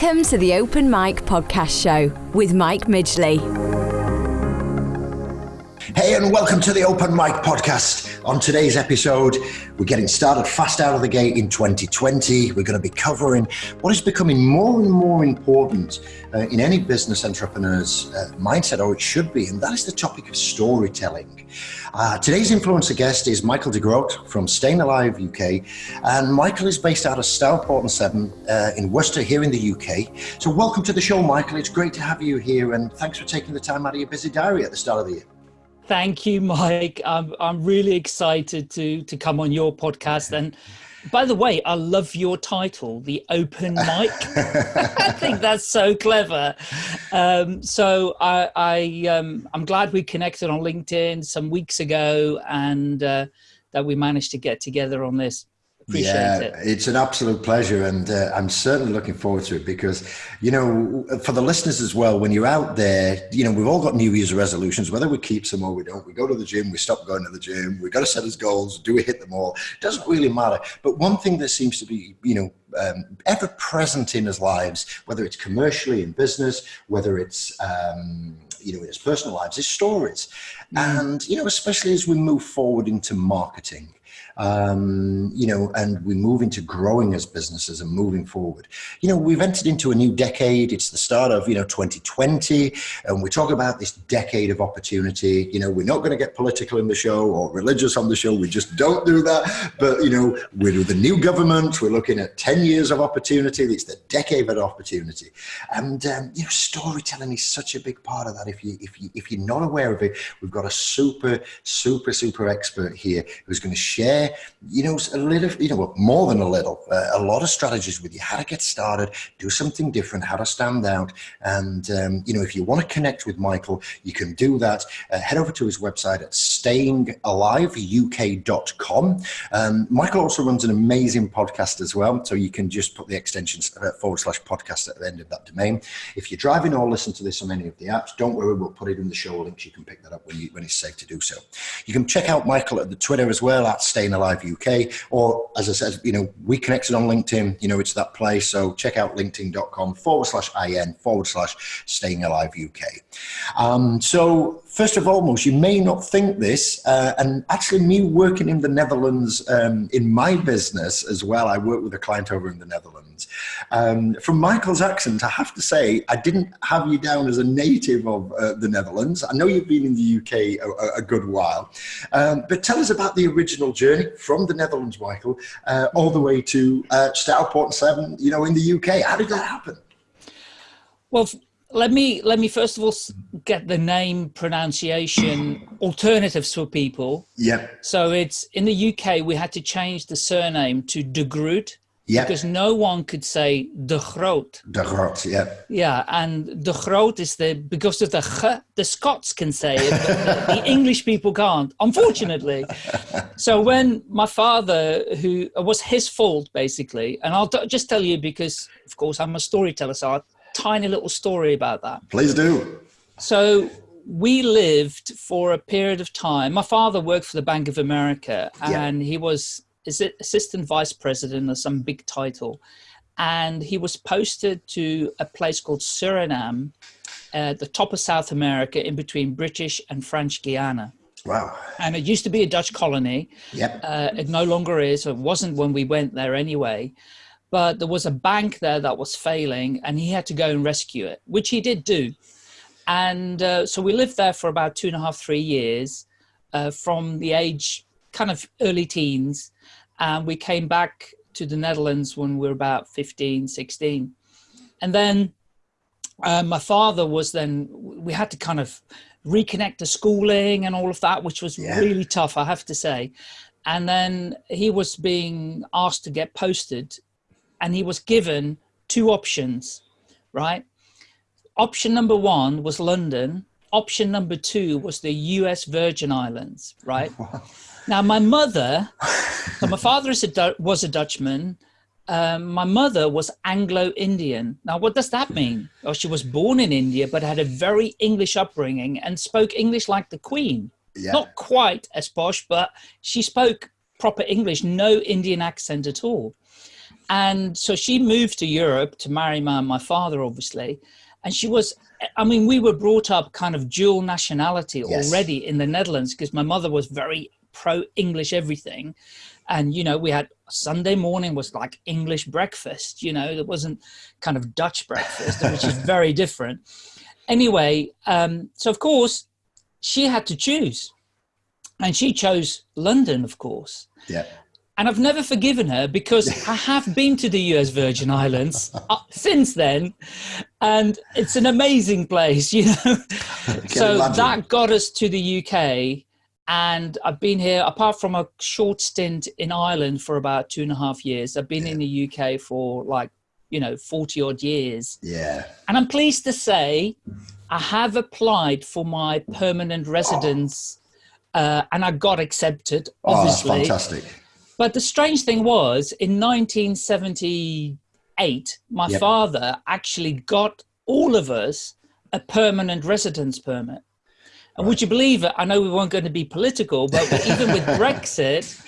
Welcome to the Open Mic Podcast Show with Mike Midgley. Hey, and welcome to the Open Mic Podcast. On today's episode, we're getting started fast out of the gate in 2020. We're going to be covering what is becoming more and more important uh, in any business entrepreneur's uh, mindset, or it should be, and that is the topic of storytelling. Uh, today's influencer guest is Michael de Groot from Staying Alive UK, and Michael is based out of Stourport-on-Severn uh, in Worcester, here in the UK. So, welcome to the show, Michael. It's great to have you here, and thanks for taking the time out of your busy diary at the start of the year. Thank you, Mike. I'm I'm really excited to to come on your podcast. And by the way, I love your title, the Open Mic. I think that's so clever. Um, so I, I um, I'm glad we connected on LinkedIn some weeks ago, and uh, that we managed to get together on this. Appreciate yeah, it. it's an absolute pleasure, and uh, I'm certainly looking forward to it because, you know, for the listeners as well, when you're out there, you know, we've all got New Year's resolutions, whether we keep them or we don't. We go to the gym, we stop going to the gym, we've got to set us goals. Do we hit them all? It doesn't really matter. But one thing that seems to be, you know, um, ever present in his lives, whether it's commercially in business, whether it's um, you know in his personal lives, is stories, mm. and you know especially as we move forward into marketing um, you know, and we move into growing as businesses and moving forward. You know, we've entered into a new decade. It's the start of, you know, 2020, and we talk about this decade of opportunity. You know, we're not going to get political in the show or religious on the show. We just don't do that. But, you know, we're with the new government. We're looking at 10 years of opportunity. It's the decade of opportunity. And, um, you know, storytelling is such a big part of that. If, you, if, you, if you're not aware of it, we've got a super, super, super expert here who's going to share you know, a little, you know, more than a little, uh, a lot of strategies with you, how to get started, do something different, how to stand out. And, um, you know, if you want to connect with Michael, you can do that. Uh, head over to his website at stayingaliveuk.com. Um, Michael also runs an amazing podcast as well. So you can just put the extension uh, forward slash podcast at the end of that domain. If you're driving or listen to this on any of the apps, don't worry, we'll put it in the show links. You can pick that up when, you, when it's safe to do so. You can check out Michael at the Twitter as well at Staying Alive UK. Or as I said, you know, we connected on LinkedIn. You know, it's that place. So check out linkedin.com forward slash in forward slash Staying Alive UK. Um, so first of all, most you may not think this, uh, and actually, me working in the Netherlands um, in my business as well. I work with a client over in the Netherlands. Um, from Michael's accent, I have to say, I didn't have you down as a native of uh, the Netherlands. I know you've been in the UK a, a good while, um, but tell us about the original journey from the Netherlands, Michael, uh, all the way to uh, Stourport Severn, you know, in the UK. How did that happen? Well, let me let me first of all get the name pronunciation alternatives for people. Yeah. So it's in the UK we had to change the surname to De Groot. Yeah. Because no one could say De Groot. De Groot, yeah. Yeah, and De Groot is the because of the g, the Scots can say it, but the, the English people can't, unfortunately. so when my father, who was his fault basically, and I'll just tell you because, of course, I'm a storyteller, so a tiny little story about that. Please do. So we lived for a period of time. My father worked for the Bank of America and yeah. he was is it assistant vice president or some big title. And he was posted to a place called Suriname at the top of South America in between British and French Guiana. Wow. And it used to be a Dutch colony. Yep. Uh, it no longer is. It wasn't when we went there anyway but there was a bank there that was failing and he had to go and rescue it, which he did do. And uh, so we lived there for about two and a half, three years uh, from the age kind of early teens. And we came back to the Netherlands when we were about 15, 16. And then uh, my father was then, we had to kind of reconnect the schooling and all of that, which was yeah. really tough, I have to say. And then he was being asked to get posted and he was given two options, right? Option number one was London. Option number two was the US Virgin Islands, right? now, my mother, so my father is a, was a Dutchman. Um, my mother was Anglo-Indian. Now, what does that mean? Well, she was born in India, but had a very English upbringing and spoke English like the Queen. Yeah. Not quite as posh, but she spoke proper English, no Indian accent at all. and so she moved to Europe to marry my, my father, obviously. And she was, I mean, we were brought up kind of dual nationality Yes. already in the Netherlands because my mother was very pro English everything. And, you know, we had Sunday morning was like English breakfast, you know, it wasn't kind of Dutch breakfast, which is very different. Anyway, um, so of course, she had to choose. And she chose London, of course. Yeah. And I've never forgiven her because I have been to the US Virgin Islands uh, since then. And it's an amazing place, you know. so imagine. that got us to the UK. And I've been here, apart from a short stint in Ireland for about two and a half years, I've been in the UK for like, you know, 40 odd years. Yeah. And I'm pleased to say I have applied for my permanent residence uh, and I got accepted, Oh, that's fantastic. But the strange thing was, in 1978, my Yep. father actually got all of us a permanent residence permit. And would you believe it? I know we weren't going to be political, but even with Brexit,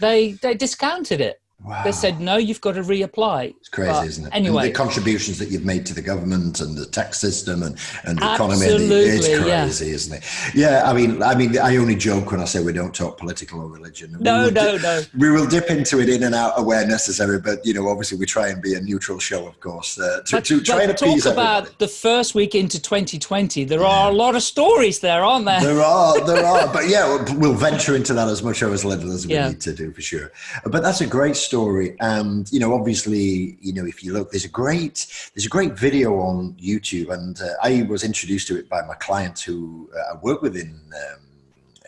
they they discounted it. Wow. They said no, you've got to reapply. It's crazy, But isn't it? Anyway, and the contributions that you've made to the government and the tax system and, and the economy, it's Absolutely, yeah. crazy, isn't it? Yeah, I mean, I mean, I only joke when I say we don't talk political or religion. No, no, no. We will dip into it in and out where necessary, but you know, obviously, we try and be a neutral show, of course, uh, to, But, to try and appease talk about everybody. the first week into 2020. There are a lot of stories there, aren't there? There are, there are, but yeah, we'll, we'll venture into that as much or as little as we Yeah. need to do for sure. But that's a great story, and you know, obviously, you know, if you look, there's a great, there's a great video on YouTube, and uh, I was introduced to it by my client who uh, I work with in um,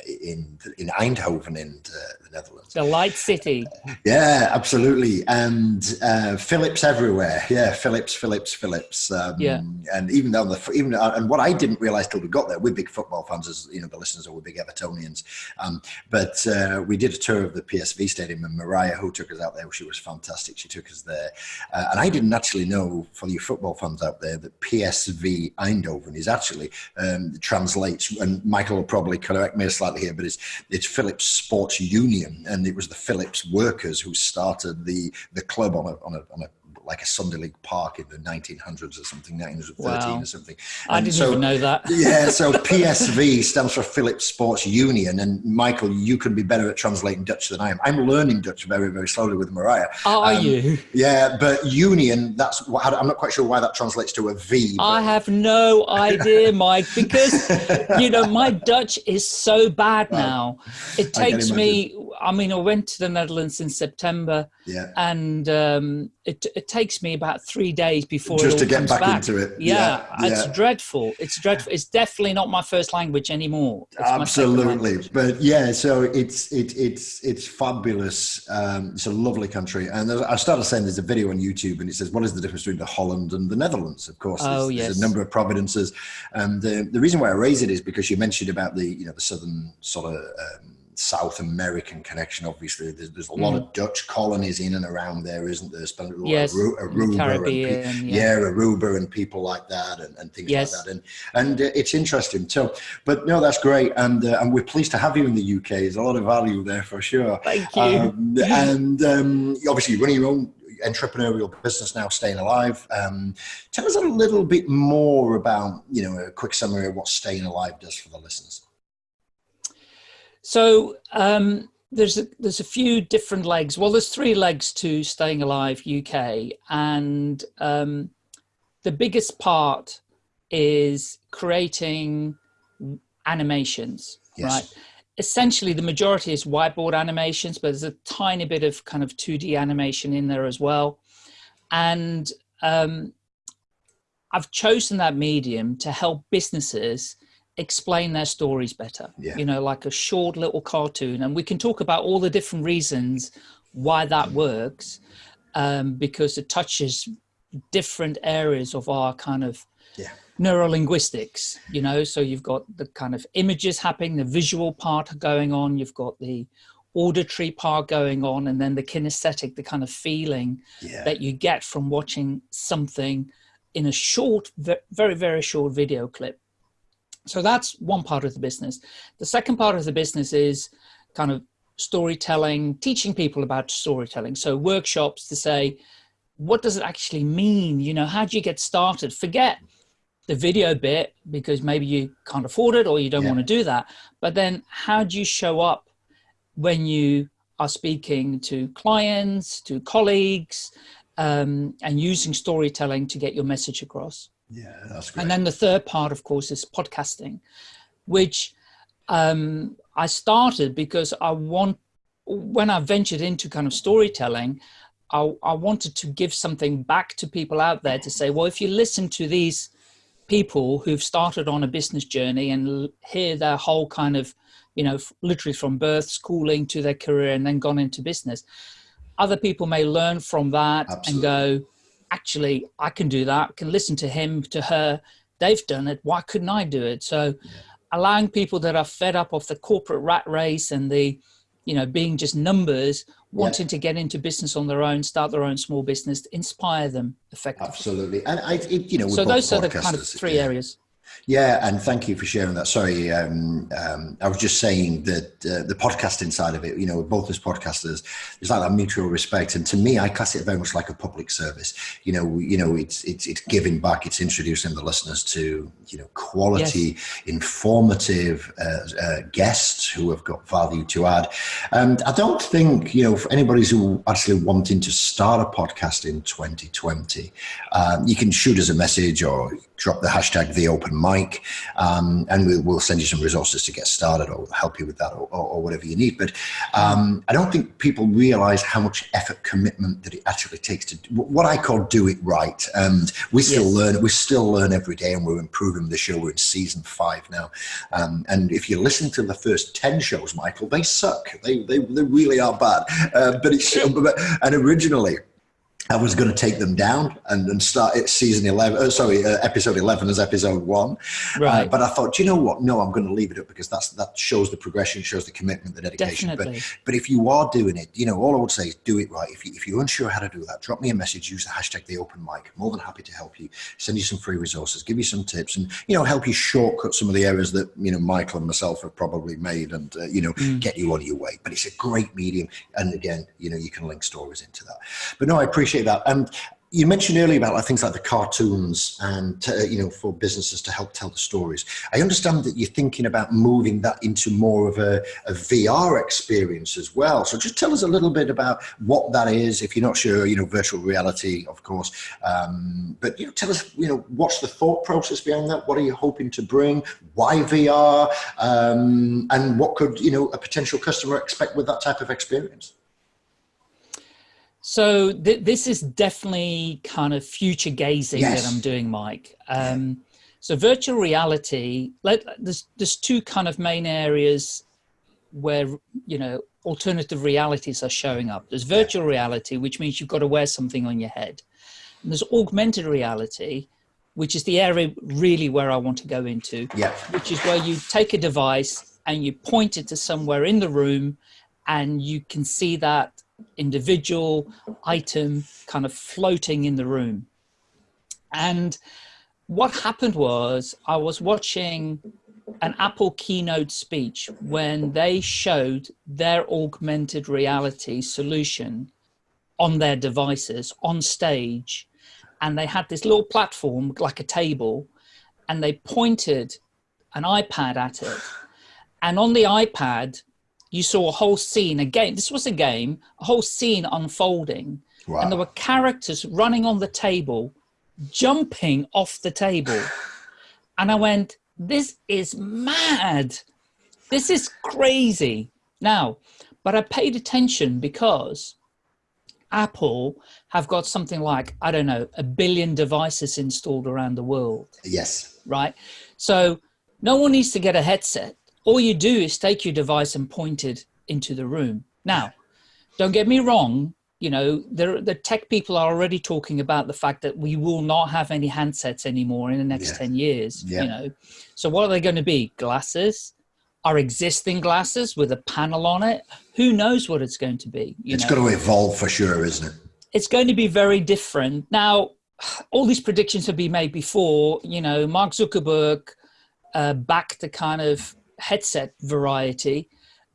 in in Eindhoven in uh, the Netherlands. The Light City. Yeah, absolutely. And uh, Philips everywhere. Yeah, Philips, Philips, Philips. Um, Yeah. And even though the even uh, and what I didn't realize till we got there, we're big football fans, as you know, the listeners are we're big Evertonians. Um, but uh, we did a tour of the PSV stadium, and Mariah, who took us out there, she was fantastic. She took us there, uh, and I didn't actually know for you football fans out there that PSV Eindhoven is actually um, translates, and Michael will probably correct me slightly here, but it's it's Philips Sports Union, and it was the Philips workers who started the the club on a on a on a like a Sunday League park in the 1900s or something, 1913 Wow. or something. I didn't so- even know that. yeah, so PSV stands for Philips Sports Union, and Michael, you can be better at translating Dutch than I am. I'm learning Dutch very, very slowly with Mariah. Are Um, you? Yeah, but union, that's what, I'm not quite sure why that translates to a V. I but- have no idea, Mike, because you know my Dutch is so bad now. It I takes me. I mean, I went to the Netherlands in September, yeah. and um, it, it takes me about three days before Just it all to get back back. into it. Yeah, Yeah, it's yeah. dreadful. It's dreadful. It's definitely not my first language anymore. It's Absolutely, but yeah, so it's it, it's it's fabulous. Um, it's a lovely country, and I started saying there's a video on YouTube, and it says what is the difference between the Holland and the Netherlands? Of course, there's, Oh, there's a number of providences, and uh, the reason why I raise it is because you mentioned about the you know the southern sort of. Um, South American connection, obviously. There's, there's a lot of Dutch colonies in and around there, isn't there? Spent a lot Mm. Yes, of Aru- in the Aruba, and yeah. yeah, Aruba and people like that, and, and things Yes. like that. And and uh, it's interesting. So, but no, that's great, and uh, and we're pleased to have you in the UK. There's a lot of value there for sure. Thank you. Um, and um, obviously, you're running your own entrepreneurial business now, staying alive. Um, tell us a little bit more about you know a quick summary of what staying alive does for the listeners. So um, there's a, there's a few different legs. Well, there's three legs to Staying Alive UK, and um, the biggest part is creating animations. Yes. Right. Essentially, the majority is whiteboard animations, but there's a tiny bit of kind of 2D animation in there as well. And um, I've chosen that medium to help businesses explain their stories better. Yeah. You know, like a short little cartoon. And we can talk about all the different reasons why that works um, because it touches different areas of our kind of Yeah. neurolinguistics you know so you've got the kind of images happening the visual part going on you've got the auditory part going on and then the kinesthetic the kind of feeling Yeah. that you get from watching something in a short very very short video clip so that's one part of the business the second part of the business is kind of storytelling, teaching people about storytelling. So workshops to say, what does it actually mean? You know, how do you get started? Forget the video bit because maybe you can't afford it or you don't yeah. want to do that. But then how do you show up when you are speaking to clients, to colleagues, um, and using storytelling to get your message across? Yeah, that's great. And then the third part, of course, is podcasting, which um, I started because I want, when I ventured into kind of storytelling, I, I wanted to give something back to people out there to say, well, if you listen to these people who've started on a business journey and hear their whole kind of, you know, literally from birth, schooling to their career and then gone into business, other people may learn from that Absolutely. and go, actually, I can do that. I can listen to him, to her. They've done it. Why couldn't I do it? So yeah. allowing people that are fed up of the corporate rat race and the, you know, being just numbers wanting yeah. to get into business on their own, start their own small business, to inspire them effectively. Absolutely, and I, it, you know, so those are the kind of three yeah. areas. Yeah, and thank you for sharing that. Sorry, um, um, I was just saying that uh, the podcasting side of it, you know, both as podcasters, there's like that mutual respect, and to me, I class it very much like a public service. You know, you know, it's it's it's giving back, it's introducing the listeners to you know quality, yes. informative uh, uh, guests who have got value to add. And I don't think you know for anybody who actually wanting to start a podcast in 2020, um, you can shoot us a message or drop the hashtag the open mic um, and we'll, we'll, send you some resources to get started or help you with that or, or, or whatever you need. But um, i don't think people realize how much effort commitment that it actually takes to what i call do it right. And we still yes. learn we still learn every day and we're improving the show we're in season five now. Um, and if you listen to the first 10 shows michael they suck. They, they, they really are bad. Uh, but it's and originally I was going to take them down and, and start it season 11, uh, sorry, uh, episode 11 as episode one. Uh, right. Uh, but I thought, you know what? No, I'm going to leave it up because that's, that shows the progression, shows the commitment, the dedication. Definitely. But, but if you are doing it, you know, all I would say is do it right. If, you, if you're unsure how to do that, drop me a message, use the hashtag the open mic. More than happy to help you, send you some free resources, give you some tips and, you know, help you shortcut some of the errors that, you know, Michael and myself have probably made and, uh, you know, mm. get you on your way. But it's a great medium. And again, you know, you can link stories into that. But no, I appreciate that. And you mentioned earlier about like things like the cartoons and uh, you know for businesses to help tell the stories. I understand that you're thinking about moving that into more of a, a, VR experience as well. So just tell us a little bit about what that is. If you're not sure, you know, virtual reality, of course. Um, but you know, tell us, you know, what's the thought process behind that? What are you hoping to bring? Why VR? Um, and what could you know a potential customer expect with that type of experience? So th this is definitely kind of future gazing yes. that I'm doing, Mike. Um, so virtual reality, let, there's, there's two kind of main areas where, you know, alternative realities are showing up. There's virtual reality, which means you've got to wear something on your head. And there's augmented reality, which is the area really where I want to go into, yeah. which is where you take a device and you point it to somewhere in the room and you can see that individual item kind of floating in the room. And what happened was I was watching an Apple keynote speech when they showed their augmented reality solution on their devices on stage. And they had this little platform like a table and they pointed an iPad at it. And on the iPad, you saw a whole scene, a game, this was a game, a whole scene unfolding. Wow. And there were characters running on the table, jumping off the table. and I went, this is mad. This is crazy. Now, but I paid attention because Apple have got something like, I don't know, a billion devices installed around the world. Yes. Right. So no one needs to get a headset all you do is take your device and point it into the room. Now, don't get me wrong, you know, the, the tech people are already talking about the fact that we will not have any handsets anymore in the next yeah. 10 years, yeah. you know. So what are they going to be? Glasses? Our existing glasses with a panel on it? Who knows what it's going to be? It's know? going to evolve for sure, isn't it? It's going to be very different. Now, all these predictions have been made before, you know, Mark Zuckerberg uh, backed the kind of headset variety,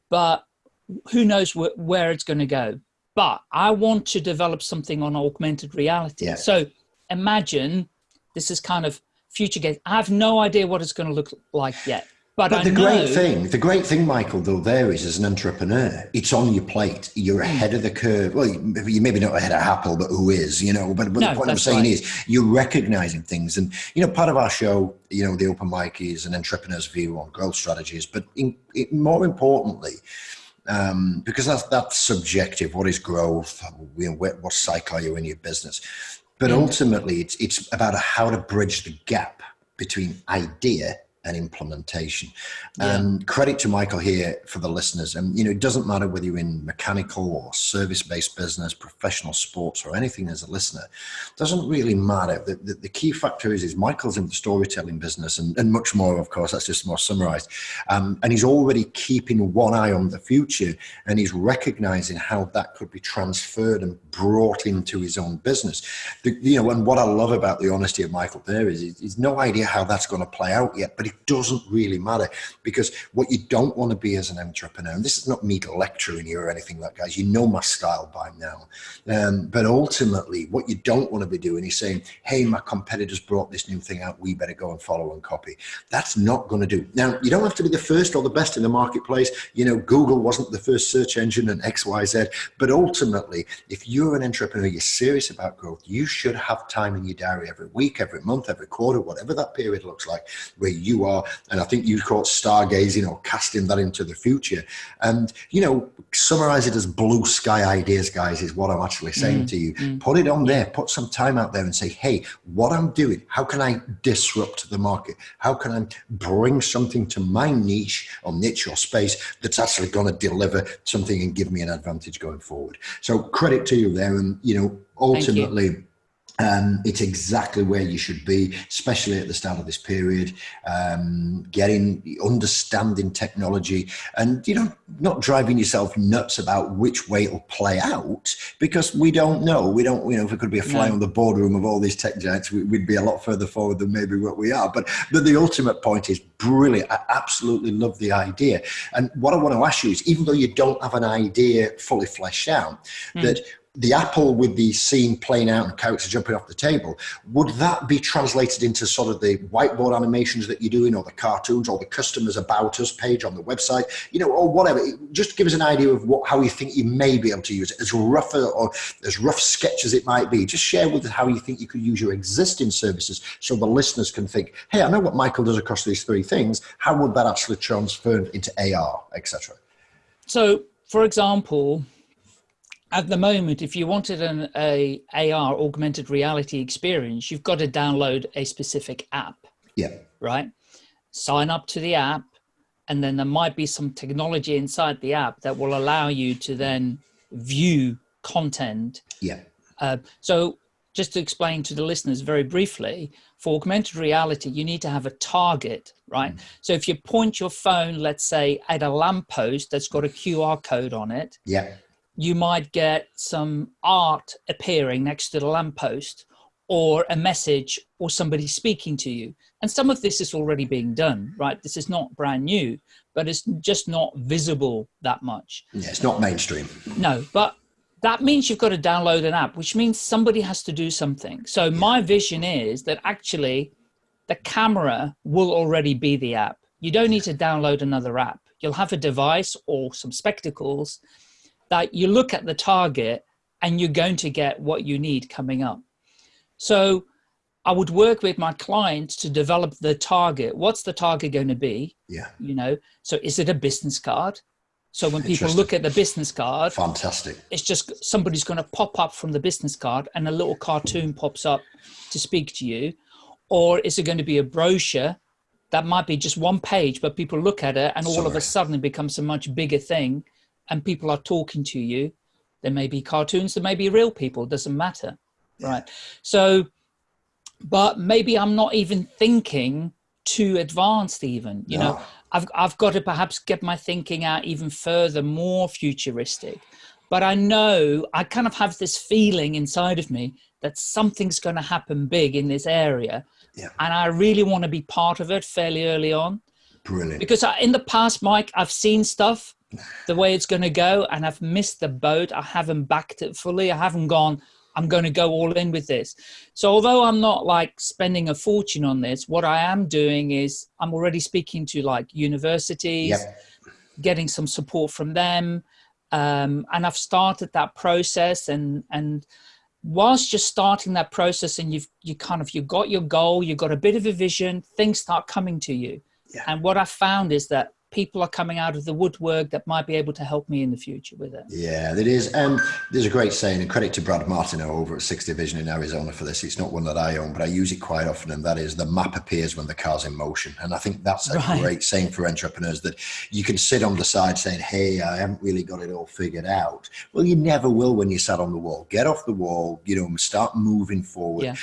but who knows wh- where it's going to go. But I want to develop something on augmented reality. Yeah. So imagine this is kind of future game. I have no idea what it's going to look like yet. But, But the know, great thing, the great thing, Michael, though, there is as an entrepreneur, it's on your plate. You're ahead of the curve. Well, you- you maybe not ahead of Apple, but who is? You know. But, but No, the point I'm saying right. is, you're recognizing things, and you know, part of our show, you know, the open mic is an entrepreneur's view on growth strategies. But in, it, more importantly, um, because that's that's subjective. What is growth? What, what cycle are you in your business? But ultimately, it's it's about how to bridge the gap between idea and implementation. And credit to Michael here for the listeners. And you know, it doesn't matter whether you're in mechanical or service-based business, professional sports, or anything as a listener. It Doesn't really matter. The, the, the key factor is is Michael's in the storytelling business and, and much more, of course. That's just more summarized. Um, and he's already keeping one eye on the future and he's recognizing how that could be transferred and brought into his own business. The, you know, and what I love about the honesty of Michael there is he's, he's no idea how that's going to play out yet, but it doesn't really matter because what you don't want to be as an entrepreneur, and this is not me lecturing you or anything like that, guys, you know my style by now. Um, but ultimately, what you don't want to be doing is saying, hey, my competitors brought this new thing out, we better go and follow and copy. That's not going to do. Now, you don't have to be the first or the best in the marketplace. You know, Google wasn't the first search engine and XYZ, but ultimately, if you're an entrepreneur, you're serious about growth, you should have time in your diary every week, every month, every quarter, whatever that period looks like, where you are. And I think you call it stargazing or casting that into the future. And, you know, summarize it as blue sky ideas, guys, is what I'm actually saying mm, to you. Mm. Put it on there, put some time out there and say, hey, what I'm doing, how can I disrupt the market? How can I bring something to my niche or niche or space that's actually going to deliver something and give me an advantage going forward? So credit to you there. And, you know, ultimately, um, it's exactly where you should be, especially at the start of this period. Um, getting, understanding technology, and you know, not driving yourself nuts about which way it'll play out, because we don't know. We don't, you know, if it could be a fly No. on the boardroom of all these tech giants, we- we'd be a lot further forward than maybe what we are. But but the ultimate point is brilliant. I absolutely love the idea. And what I want to ask you is, even though you don't have an idea fully fleshed out, that the apple with the scene playing out and characters jumping off the table, would that be translated into sort of the whiteboard animations that you're doing or the cartoons or the customers about us page on the website, you know, or whatever? Just give us an idea of what, how you think you may be able to use it, as rough or as rough sketch as it might be. Just share with us how you think you could use your existing services so the listeners can think, hey, I know what Michael does across these three things. How would that actually transfer into AR, etc.? So, for example, at the moment, if you wanted an a AR augmented reality experience, you've got to download a specific app, Yeah, right? Sign up to the app, and then there might be some technology inside the app that will allow you to then view content. Yeah, uh, so just to explain to the listeners very briefly, for augmented reality, you need to have a target, right? So if you point your phone, let's say, at a lamppost that's got a QR code on it, yeah, you might get some art appearing next to the lamppost or a message or somebody speaking to you. And some of this is already being done, right? This is not brand new, but it's just not visible that much. yeah. It's not mainstream. No, but that means you've got to download an app, which means somebody has to do something. So my vision is that actually the camera will already be the app. You don't need to download another app. You'll have a device or some spectacles that you look at the target and you're going to get what you need coming up. So I would work with my clients to develop the target. What's the target going to be? Yeah, You know, so is it a business card? So when people look at the business card, fantastic. it's just somebody's going to pop up from the business card and a little cartoon pops up to speak to you or is it going to be a brochure that might be just one page but people look at it and all of a sudden it becomes a much bigger thing and people are talking to you there may be cartoons there may be real people doesn't matter right so but maybe i'm not even thinking too advanced even you know I've, I've got to perhaps get my thinking out even further, more futuristic. But I know I kind of have this feeling inside of me that something's going to happen big in this area. Yeah. And I really want to be part of it fairly early on. Brilliant. Because I, in the past, Mike, I've seen stuff the way it's going to go and I've missed the boat. I haven't backed it fully. I haven't gone, I'm going to go all in with this. So although I'm not like spending a fortune on this, what I am doing is I'm already speaking to like universities, yep. getting some support from them. Um, and I've started that process and, and whilst just starting that process and you've, you kind of, you've got your goal, you've got a bit of a vision, things start coming to you. Yeah. And what I found is that people are coming out of the woodwork that might be able to help me in the future with it. Yeah, it is. Um, there's a great saying, and credit to Brad Martineau over at Sixth Division in Arizona for this. It's not one that I own, but I use it quite often, and that is the map appears when the car's in motion. And I think that's a right. great saying for entrepreneurs that you can sit on the side saying, "Hey, I haven't really got it all figured out." Well, you never will when you sat on the wall. Get off the wall. You know, start moving forward. Yeah.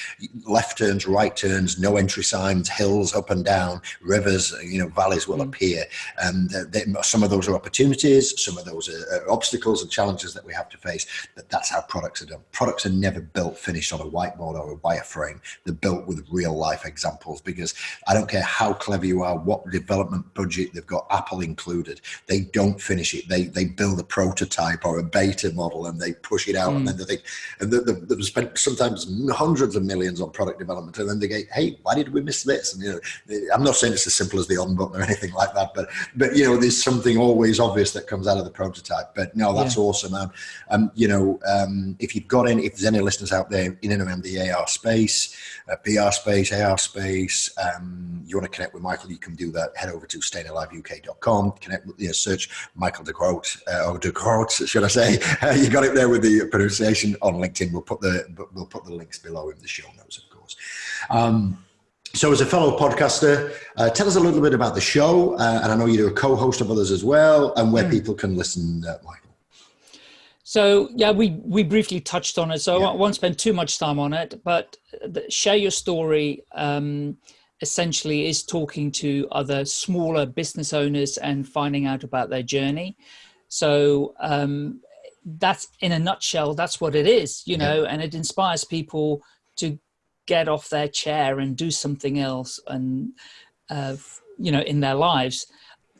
Left turns, right turns, no entry signs, hills up and down, rivers. You know, valleys will mm. appear and they, some of those are opportunities, some of those are, are, obstacles and challenges that we have to face. But that's how products are done. Products are never built finished on a whiteboard or a wireframe. They're built with real life examples because I don't care how clever you are, what development budget they've got, Apple included. They don't finish it. They they build a prototype or a beta model and they push it out, mm. and then they think, and they've spent sometimes hundreds of millions on product development, and then they go, "Hey, why did we miss this?" And you know, I'm not saying it's as simple as the on button or anything like that, but but you know, there's something always obvious that comes out of the prototype. But no, that's yeah. awesome. Um, um, you know, um, if you've got any, if there's any listeners out there in and around the AR space, uh, VR space, AR space, um, you want to connect with Michael, you can do that. Head over to stayingaliveuk.com, connect with, you know, search Michael de Groot, uh, or de Groot, should I say? Uh, you got it there with the pronunciation on LinkedIn. We'll put the, we'll put the links below in the show notes, of course. Um, so, as a fellow podcaster, uh, tell us a little bit about the show. Uh, and I know you're a co host of others as well, and where mm. people can listen, uh, Michael. So, yeah, we, we briefly touched on it. So, yeah. I won't spend too much time on it, but the, share your story um, essentially is talking to other smaller business owners and finding out about their journey. So, um, that's in a nutshell, that's what it is, you know, yeah. and it inspires people to get off their chair and do something else and uh, you know in their lives.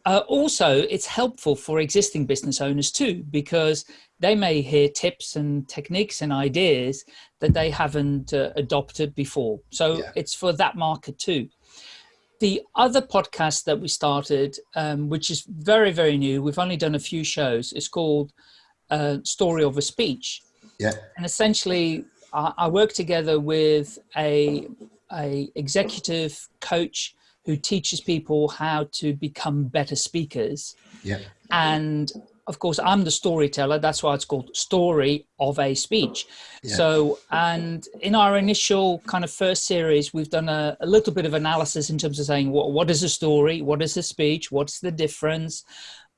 Uh, also it's helpful for existing business owners too because they may hear tips and techniques and ideas that they haven't uh, adopted before. So yeah. it's for that market too. The other podcast that we started um, which is very very new we've only done a few shows is called uh, story of a speech. Yeah. And essentially I work together with a, a executive coach who teaches people how to become better speakers. Yeah. And of course, I'm the storyteller. That's why it's called Story of a Speech. Yeah. So, and in our initial kind of first series, we've done a, a little bit of analysis in terms of saying what, what is a story, what is a speech, what's the difference.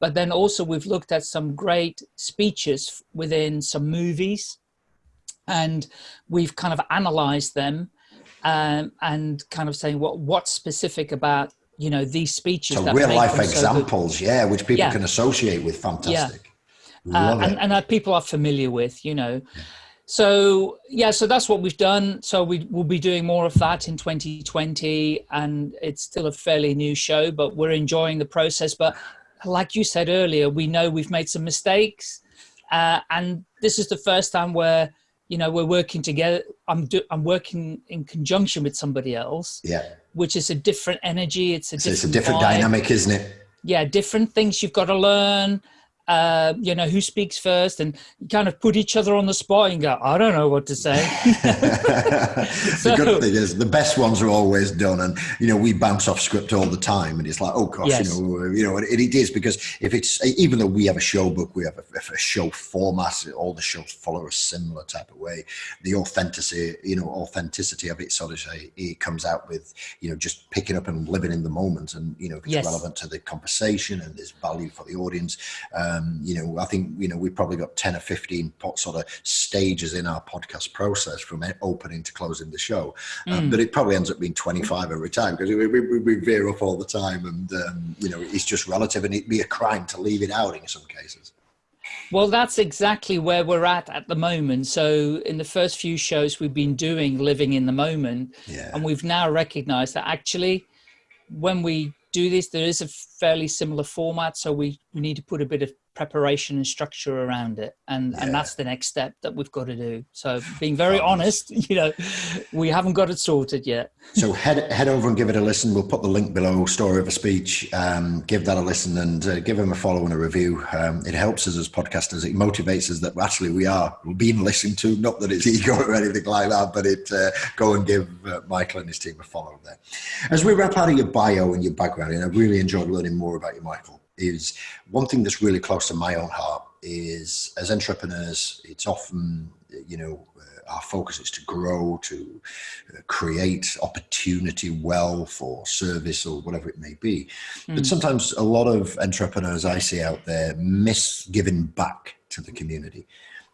But then also we've looked at some great speeches within some movies and we've kind of analyzed them um, and kind of saying what what's specific about you know these speeches. So real life examples, so yeah, which people yeah. can associate with. Fantastic. Yeah. Uh, and, and that people are familiar with, you know. Yeah. So yeah, so that's what we've done. So we will be doing more of that in 2020, and it's still a fairly new show, but we're enjoying the process. But like you said earlier, we know we've made some mistakes, uh, and this is the first time where you know we're working together i'm do, i'm working in conjunction with somebody else yeah. which is a different energy it's a so different, it's a different dynamic isn't it? Yeah different things you've got to learn uh, you know, who speaks first and kind of put each other on the spot and go, I don't know what to say. so, the good thing is the best ones are always done. And, you know, we bounce off script all the time and it's like, oh gosh, yes. you know, you know, it, it is because if it's, even though we have a show book, we have a, a show format, all the shows follow a similar type of way. The authenticity, you know, authenticity of it sort of say, it comes out with, you know, just picking up and living in the moment and, you know, if it's yes. relevant to the conversation and there's value for the audience. Um, um, you know, I think, you know, we've probably got 10 or 15 pot sort of stages in our podcast process from opening to closing the show. Um, mm. But it probably ends up being 25 every time because we, we, we, veer off all the time. And, um, you know, it's just relative and it'd be a crime to leave it out in some cases. Well, that's exactly where we're at at the moment. So, in the first few shows, we've been doing living in the moment, yeah. and we've now recognized that actually, when we do this. There is a fairly similar format, so we, we need to put a bit of preparation and structure around it. And yeah. and that's the next step that we've got to do. So being very honest you know we haven't got it sorted yet. So head head over and give it a listen. We'll put the link below story of a speech. Um, give that a listen and uh, give him a follow and a review. Um, it helps us as podcasters. It motivates us that actually we are being listened to. Not that it's ego or anything like that but it uh, go and give uh, michael and his team a follow there. As we wrap out of your bio and your background and i really enjoyed learning more about you michael is one thing that's really close to my own heart is as entrepreneurs, it's often, you know, uh, our focus is to grow, to uh, create opportunity, wealth, or service, or whatever it may be. Mm. But hmm. sometimes a lot of entrepreneurs I see out there miss giving back to the community.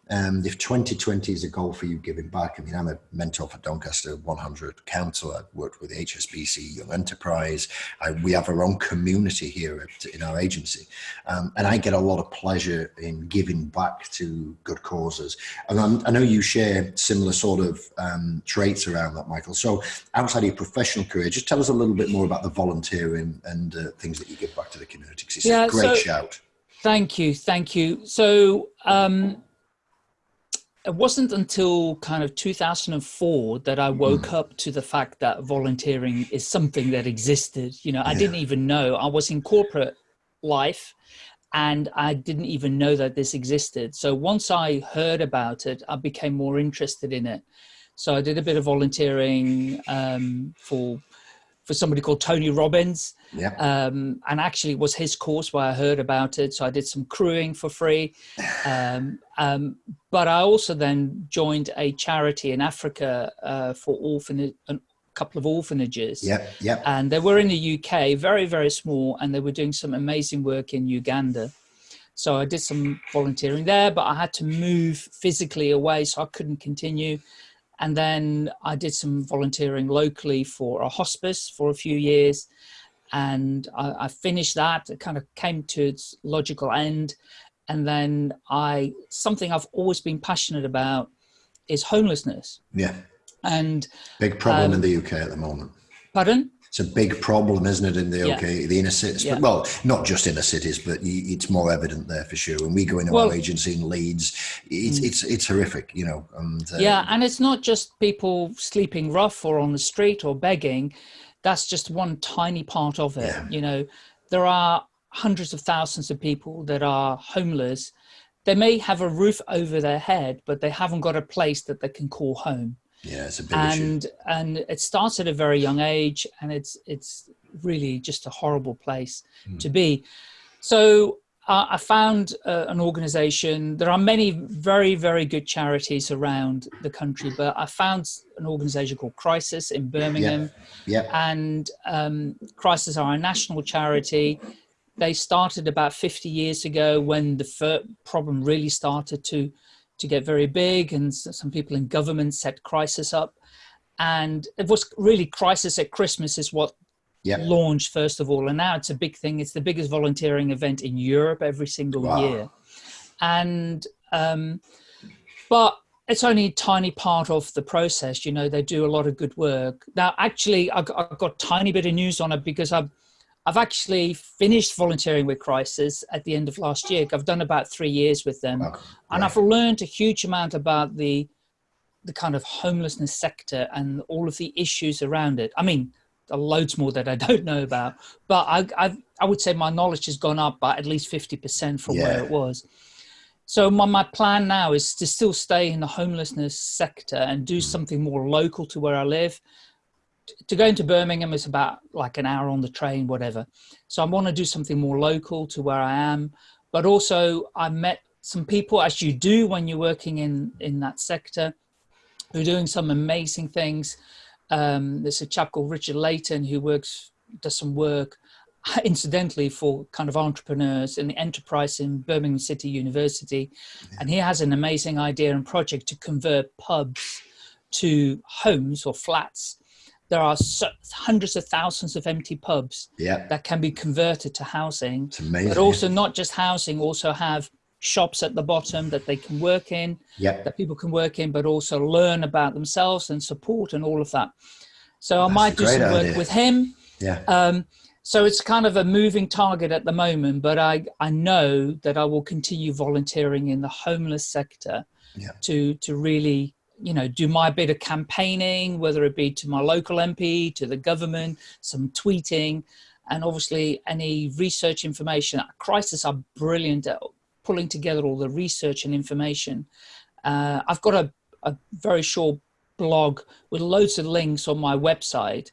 Um, if 2020 is a goal for you giving back, I mean, I'm a mentor for Doncaster 100 Council. I've worked with HSBC Young Enterprise. I, we have our own community here at, in our agency. Um, and I get a lot of pleasure in giving back to good causes. And I'm, i know you share similar sort of um, traits around that, Michael. So outside of your professional career, just tell us a little bit more about the volunteering and uh, things that you give back to the community. It's yeah, a great so, shout. Thank you. Thank you. So, um, it wasn't until kind of 2004 that I woke mm. up to the fact that volunteering is something that existed. You know, I didn't even know. I was in corporate life and I didn't even know that this existed. So once I heard about it, I became more interested in it. So I did a bit of volunteering um, for for somebody called Tony Robbins. Yeah. Um, and actually was his course where I heard about it. So I did some crewing for free. Um, um, but I also then joined a charity in Africa uh, for orphanage, a couple of orphanages. Yeah, yeah. And they were in the UK, very, very small, and they were doing some amazing work in Uganda. So I did some volunteering there, but I had to move physically away, so I couldn't continue. And then I did some volunteering locally for a hospice for a few years. And I, I finished that, it kind of came to its logical end. And then I, something I've always been passionate about is homelessness. Yeah. And big problem um, in the UK at the moment. Pardon? It's a big problem, isn't it, in the yeah. the inner cities? Yeah. Well, not just inner cities, but it's more evident there for sure. When we go into well, our agency in Leeds, it's mm. it's it's horrific, you know. And uh, yeah, and it's not just people sleeping rough or on the street or begging. That's just one tiny part of it. Yeah. You know, there are hundreds of thousands of people that are homeless. They may have a roof over their head, but they haven't got a place that they can call home. Yeah, it's a big and, issue. And it starts at a very young age, and it's it's really just a horrible place mm. to be. So uh, I found uh, an organization. There are many very, very good charities around the country, but I found an organization called Crisis in Birmingham. Yeah. yeah. And um, Crisis are a national charity. They started about 50 years ago when the problem really started to to get very big and some people in government set crisis up and it was really crisis at christmas is what yep. launched first of all and now it's a big thing it's the biggest volunteering event in europe every single wow. year and um, but it's only a tiny part of the process you know they do a lot of good work now actually i got, I got a tiny bit of news on it because i've I've actually finished volunteering with Crisis at the end of last year. I've done about three years with them, and I've learned a huge amount about the the kind of homelessness sector and all of the issues around it. I mean, there are loads more that I don't know about, but I I, I would say my knowledge has gone up by at least fifty percent from yeah. where it was. So my, my plan now is to still stay in the homelessness sector and do mm. something more local to where I live to go into Birmingham is about like an hour on the train, whatever. So I want to do something more local to where I am. But also I met some people, as you do when you're working in, in that sector, who are doing some amazing things. Um, there's a chap called Richard Layton who works, does some work incidentally for kind of entrepreneurs in the enterprise in Birmingham City University. Yeah. And he has an amazing idea and project to convert pubs to homes or flats there are so, hundreds of thousands of empty pubs yeah. that can be converted to housing. It's amazing. But also not just housing, also have shops at the bottom that they can work in, yeah. that people can work in, but also learn about themselves and support and all of that. So That's I might do some work with him. Yeah. Um, so it's kind of a moving target at the moment, but I, I know that I will continue volunteering in the homeless sector Yeah. to, to really, you know, do my bit of campaigning, whether it be to my local MP, to the government, some tweeting, and obviously any research information. Crisis are brilliant at pulling together all the research and information. Uh, I've got a, a very short blog with loads of links on my website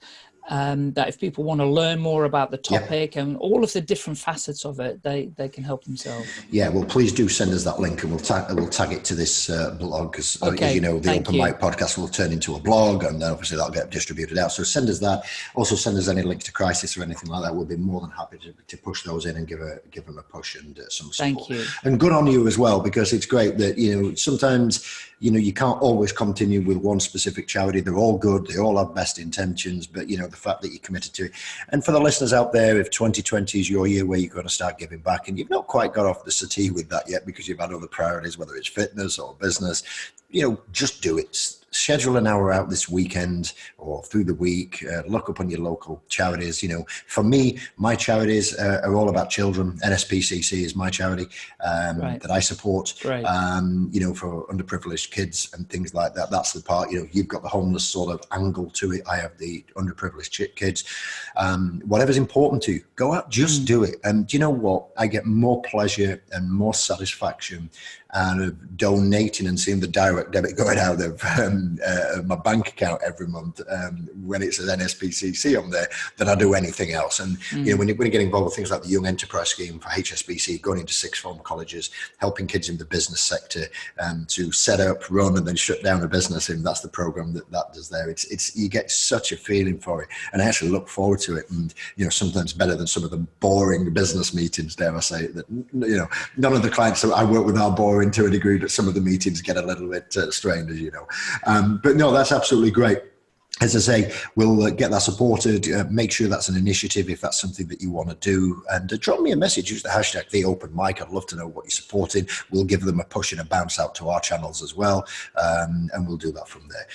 um, that if people want to learn more about the topic and all of the different facets of it, they, they can help themselves. Yeah, well, please do send us that link, and we'll tag we'll tag it to this uh, blog because, Okay, as you know, the thank Open you. Mic podcast will turn into a blog, and then obviously that'll get distributed out. So send us that. Also, send us any links to Crisis or anything like that. We'll be more than happy to, to push those in and give a give them a push and uh, some support. Thank you. And good on you as well, because it's great that you know sometimes you know you can't always continue with one specific charity. They're all good. They all have best intentions, but you know the fact that you're committed to it. And for the listeners out there, if 2020 is your year where you're going to start giving back, and you've not quite got off the settee with that yet because you've had other priorities, whether it's fitness or business, you know, just do it. Schedule an hour out this weekend or through the week. Uh, look up on your local charities. You know, for me, my charities uh, are all about children. NSPCC is my charity um, Right. that I support. Great. Um, you know, for underprivileged kids and things like that. That's the part. You know, you've got the homeless sort of angle to it. I have the underprivileged kids. Um, whatever's important to you, go out, just do it. And do you know what? I get more pleasure and more satisfaction of donating and seeing the direct debit going out of um, uh, my bank account every month um, when it says NSPCC on there than I do anything else. And you know, when you, when you get involved with things like the Young Enterprise Scheme for HSBC, going into sixth form colleges, helping kids in the business sector um, to set up, run, and then shut down a business, and that's the program that that does there. It's it's you get such a feeling for it, and I actually look forward to it. And you know, sometimes better than some of the boring business meetings. Dare I say that you know, none of the clients that I work with are boring to a degree, but some of the meetings get a little bit uh, strained, as you know. Um, but no, that's absolutely great as I say, we'll uh, get that supported. Uh, make sure that's an initiative if that's something that you want to do. And uh, drop me a message. Use the hashtag the open mic. I'd love to know what you're supporting. We'll give them a push and a bounce out to our channels as well. Um, and we'll do that from there.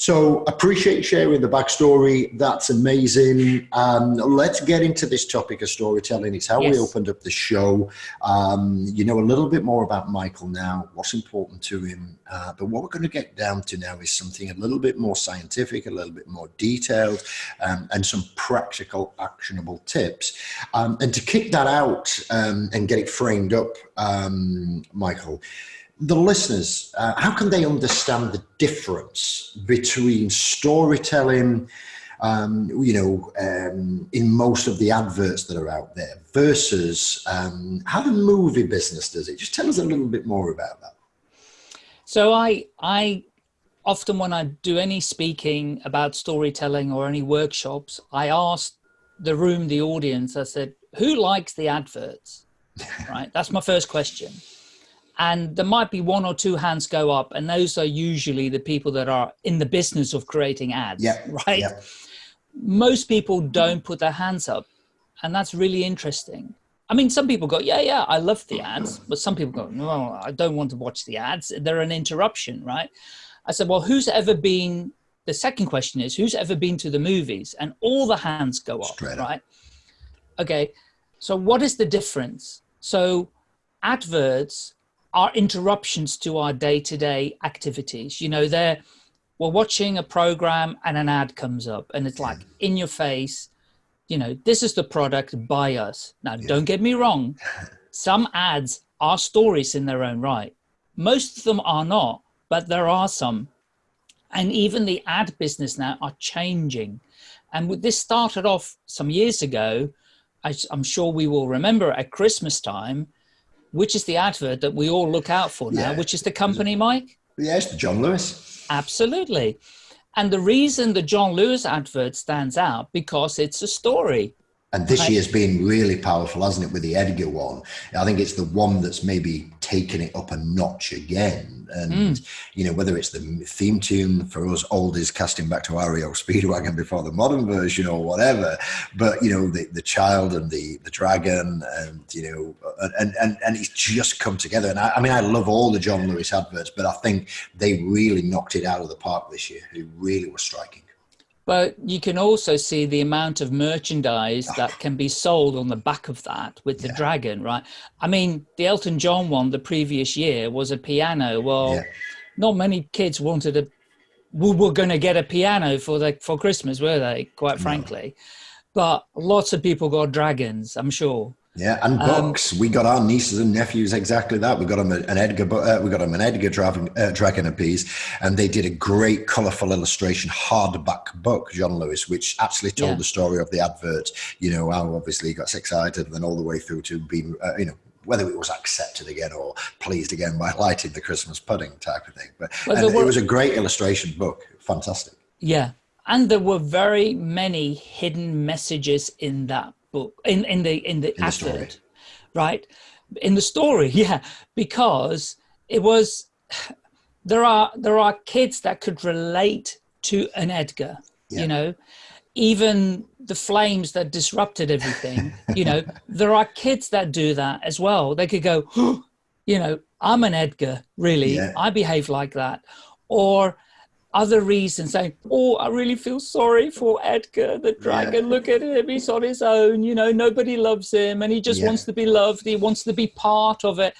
So appreciate sharing the backstory. That's amazing. Um, let's get into this topic of storytelling. It's how Yes. we opened up the show. Um, you know a little bit more about Michael now, what's important to him. Uh, but what we're going to get down to now is something a little bit more scientific, a little bit more detailed, um, and some practical, actionable tips. Um, and to kick that out um, and get it framed up, um, Michael, the listeners, uh, how can they understand the difference between storytelling? um, you know, um, in most of the adverts that are out there versus um, how the movie business does it. Just tell us a little bit more about that. So I I often when I do any speaking about storytelling or any workshops, I ask the room, the audience, I said, who likes the adverts? right? That's my first question. And there might be one or two hands go up, and those are usually the people that are in the business of creating ads. Yeah, Right. Most people don't put their hands up. And that's really interesting. I mean, some people go, yeah, yeah, I love the ads. But some people go, no, I don't want to watch the ads. They're an interruption, right? I said, well, who's ever been, the second question is, who's ever been to the movies? And all the hands go up, Straight up. right? Okay. So what is the difference? So adverts are interruptions to our day-to-day activities. You know, they're, we're watching a program and an ad comes up and it's like mm. in your face, you know, this is the product, buy us. Now, don't get me wrong. Some ads are stories in their own right. Most of them are not, but there are some. And even the ad business now are changing. And with- this started off some years ago. I, am sure we will remember at Christmas time, which is the advert that we all look out for now, Yeah. which is the company, Mike? Yes, the John Lewis. Absolutely. And the reason the John Lewis advert stands out because it's a story. And this Right. year's been really powerful, hasn't it, with the Edgar one? I think it's the one that's maybe taken it up a notch again. And, mm. you know, whether it's the theme tune for us oldies casting back to REO Speedwagon before the modern version or whatever, but, you know, the, the child and the, the dragon and, you know, and, and, and it's just come together. And I, I mean, I love all the John Lewis adverts, but I think they really knocked it out of the park this year. It really was striking. But you can also see the amount of merchandise that can be sold on the back of that with the Yeah. dragon, right? I mean, the Elton John one the previous year was a piano. Well, Yeah. not many kids wanted a. We were going to get a piano for the for Christmas, were they? Quite frankly, but lots of people got dragons. I'm sure. Yeah, and books. we got our nieces and nephews exactly that. We got them an Edgar, uh, we got them an Edgar Dragon, uh, Dragon apiece, and they did a great, colourful illustration hardback book, John Lewis, which actually told Yeah. the story of the advert. You know how obviously he got excited, and then all the way through to being, uh, you know, whether it was accepted again or pleased again by lighting the Christmas pudding type of thing. But and were- it was a great illustration book, fantastic. Yeah, and there were very many hidden messages in that book, in in the in the In the story. right? In the story, yeah, because it was there are there are kids that could relate to an Edgar, Yeah. you know, even the flames that disrupted everything, you know, there are kids that do that as well. They could go, you know, I'm an Edgar, really. Yeah. I behave like that. Or other reasons saying, Oh, I really feel sorry for Edgar, the dragon. Look at him, he's on his own, you know, nobody loves him and he just Yeah. wants to be loved, he wants to be part of it.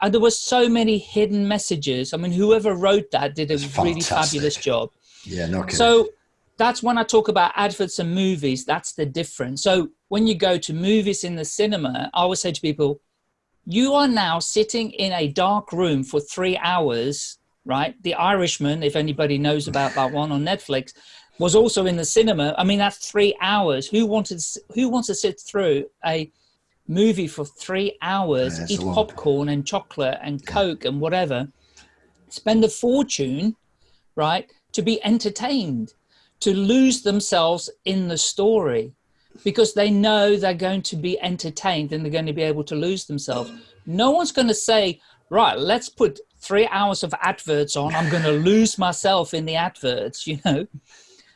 And there were so many hidden messages. I mean, whoever wrote that did a really fantastic. fabulous job. Yeah, no kidding. So that's when I talk about adverts and movies, that's the difference. So when you go to movies in the cinema, I always say to people, you are now sitting in a dark room for three hours, right? The Irishman, if anybody knows about that one on Netflix, was also in the cinema. I mean, that's three hours. Who wanted? Who wants to sit through a movie for three hours, Yeah, eat popcorn and chocolate and Coke and whatever, spend a fortune, right, to be entertained, to lose themselves in the story because they know they're going to be entertained and they're going to be able to lose themselves. No one's going to say, right, let's put three hours of adverts on. I'm going to lose myself in the adverts, you know?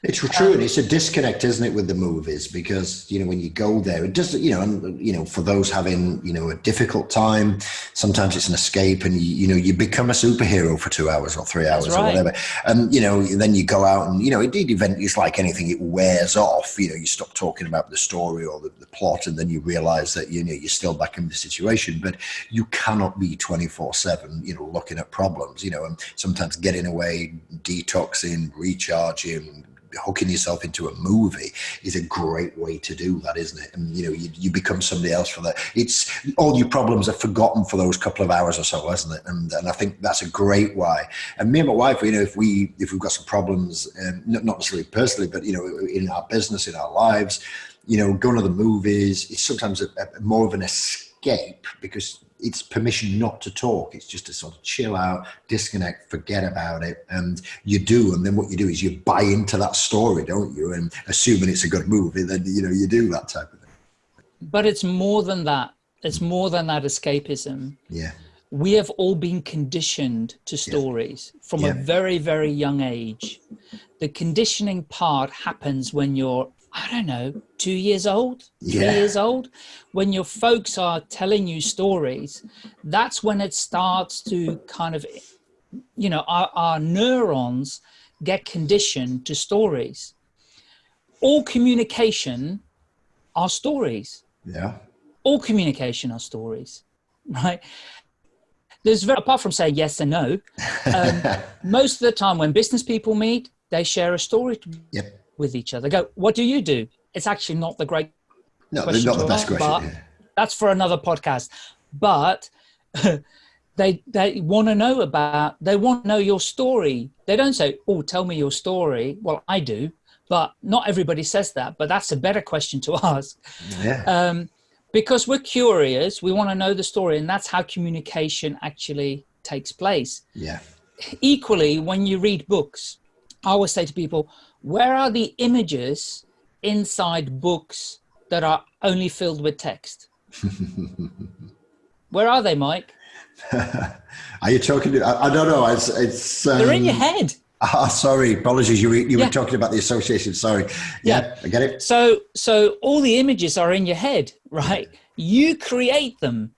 It's true, and it's a disconnect, isn't it, with the movies? Because you know when you go there, it does. You know, and you know, for those having you know a difficult time, sometimes it's an escape, and you, you know you become a superhero for two hours or three hours or whatever. And you know, then you go out and you know, indeed, event it's like anything; it wears off. You know, you stop talking about the story or the, the plot, and then you realise that you know you're still back in the situation. But you cannot be twenty four seven, you know, looking at problems. You know, and sometimes getting away, detoxing, recharging hooking yourself into a movie is a great way to do that, isn't it? And you know, you, you become somebody else for that. It's all your problems are forgotten for those couple of hours or so, isn't it? And and I think that's a great why. And me and my wife, you know, if we if we've got some problems, um, not necessarily personally, but you know, in our business, in our lives, you know, going to the movies, it's sometimes a, a more of an escape because it's permission not to talk. It's just to sort of chill out, disconnect, forget about it. And you do. And then what you do is you buy into that story, don't you? And assuming it's a good movie, then, you know, you do that type of thing. But it's more than that. It's more than that escapism. Yeah. we have all been conditioned to stories from Yeah. a very very young age the conditioning part happens when you're i don't know two years old three Yeah. years old when your folks are telling you stories that's when it starts to kind of you know our, our neurons get conditioned to stories all communication are stories Yeah. all communication are stories, right? There's very, apart from saying yes and no, um, most of the time when business people meet, they share a story Yep. With each other. Go, what do you do? It's actually not the great No, question not the best ask, question. but yeah. that's for another podcast. But they they want to know about they want to know your story. They don't say, "Oh, tell me your story." Well, I do, but not everybody says that. But that's a better question to ask Yeah. um, because we're curious. We want to know the story, and that's how communication actually takes place. yeah. Equally, when you read books, I always say to people, "Where are the images inside books that are only filled with text?" Where are they, Mike? Are you talking to, I, I don't know. It's, it's, um, They're in your head. Ah, sorry. Apologies. You, were- you Yeah. were talking about the association. Sorry. Yeah. I get it. So, so all the images are in your head, right? You create them.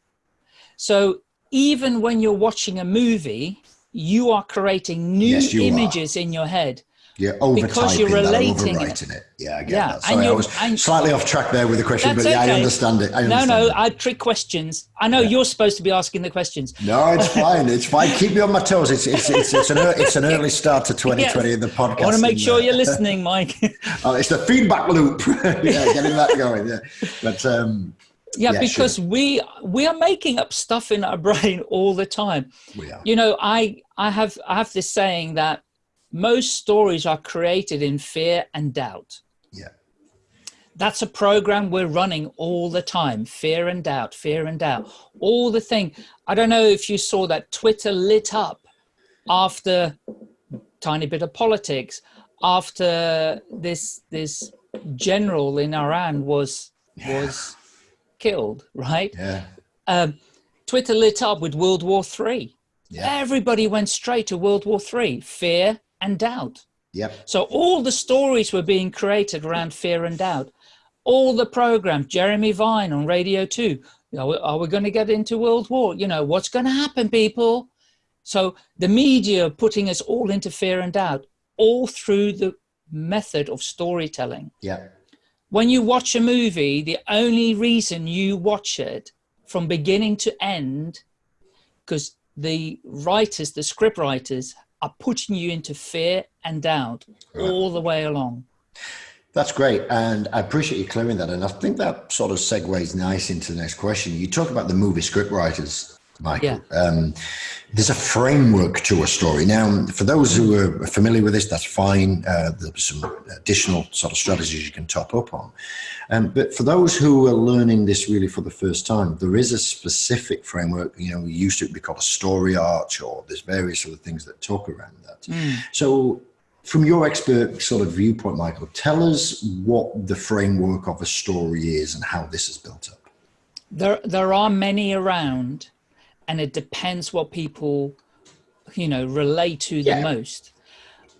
So even when you're watching a movie, you are creating new Yes, you are. images in your head. Yeah, overtyping because you're that, overwriting it. Yeah, I get Yeah, that. and Sorry, I was slightly off track there with the question, but yeah, I understand it. I no, understand no, it. I trick questions. I know you're supposed to be asking the questions. No, it's fine. It's fine. Keep me on my toes. It's it's it's, it's an it's an early start to 2020 in the podcast. I want to make sure uh, you're listening, Mike. oh, it's the feedback loop. yeah, getting that going. Yeah, but um, yeah, Yeah, because sure. we we are making up stuff in our brain all the time. we are. You know, I I have I have this saying that most stories are created in fear and doubt. Yeah, That's a program we're running all the time. Fear and doubt, fear and doubt. All the thing. I don't know if you saw that Twitter lit up after tiny bit of politics after this this general in Iran was was killed, right? yeah, um, Twitter lit up with World War Three. Yeah. Everybody went straight to World War Three, fear and doubt. yep, So all the stories were being created around fear and doubt. All the programs, Jeremy Vine on Radio Two. You know, are we going to get into World War? You know, what's going to happen, people? So the media putting us all into fear and doubt, all through the method of storytelling yeah, when you watch a movie, the only reason you watch it from beginning to end, because the writers, the script writers, are putting you into fear and doubt all the way along. That's great, and I appreciate you clearing that. And I think that sort of segues nice into the next question. You talk about the movie script writers, Michael. Um, there's a framework to a story. Now, for those who are familiar with this, that's fine. Uh, there's some additional sort of strategies you can top up on. Um, but for those who are learning this really for the first time, there is a specific framework. You know, we used to be called a story arc, or there's various other things that talk around that. So, from your expert sort of viewpoint, Michael, tell us what the framework of a story is and how this is built up. There, there are many around, and it depends what people, you know, relate to the Yeah. most.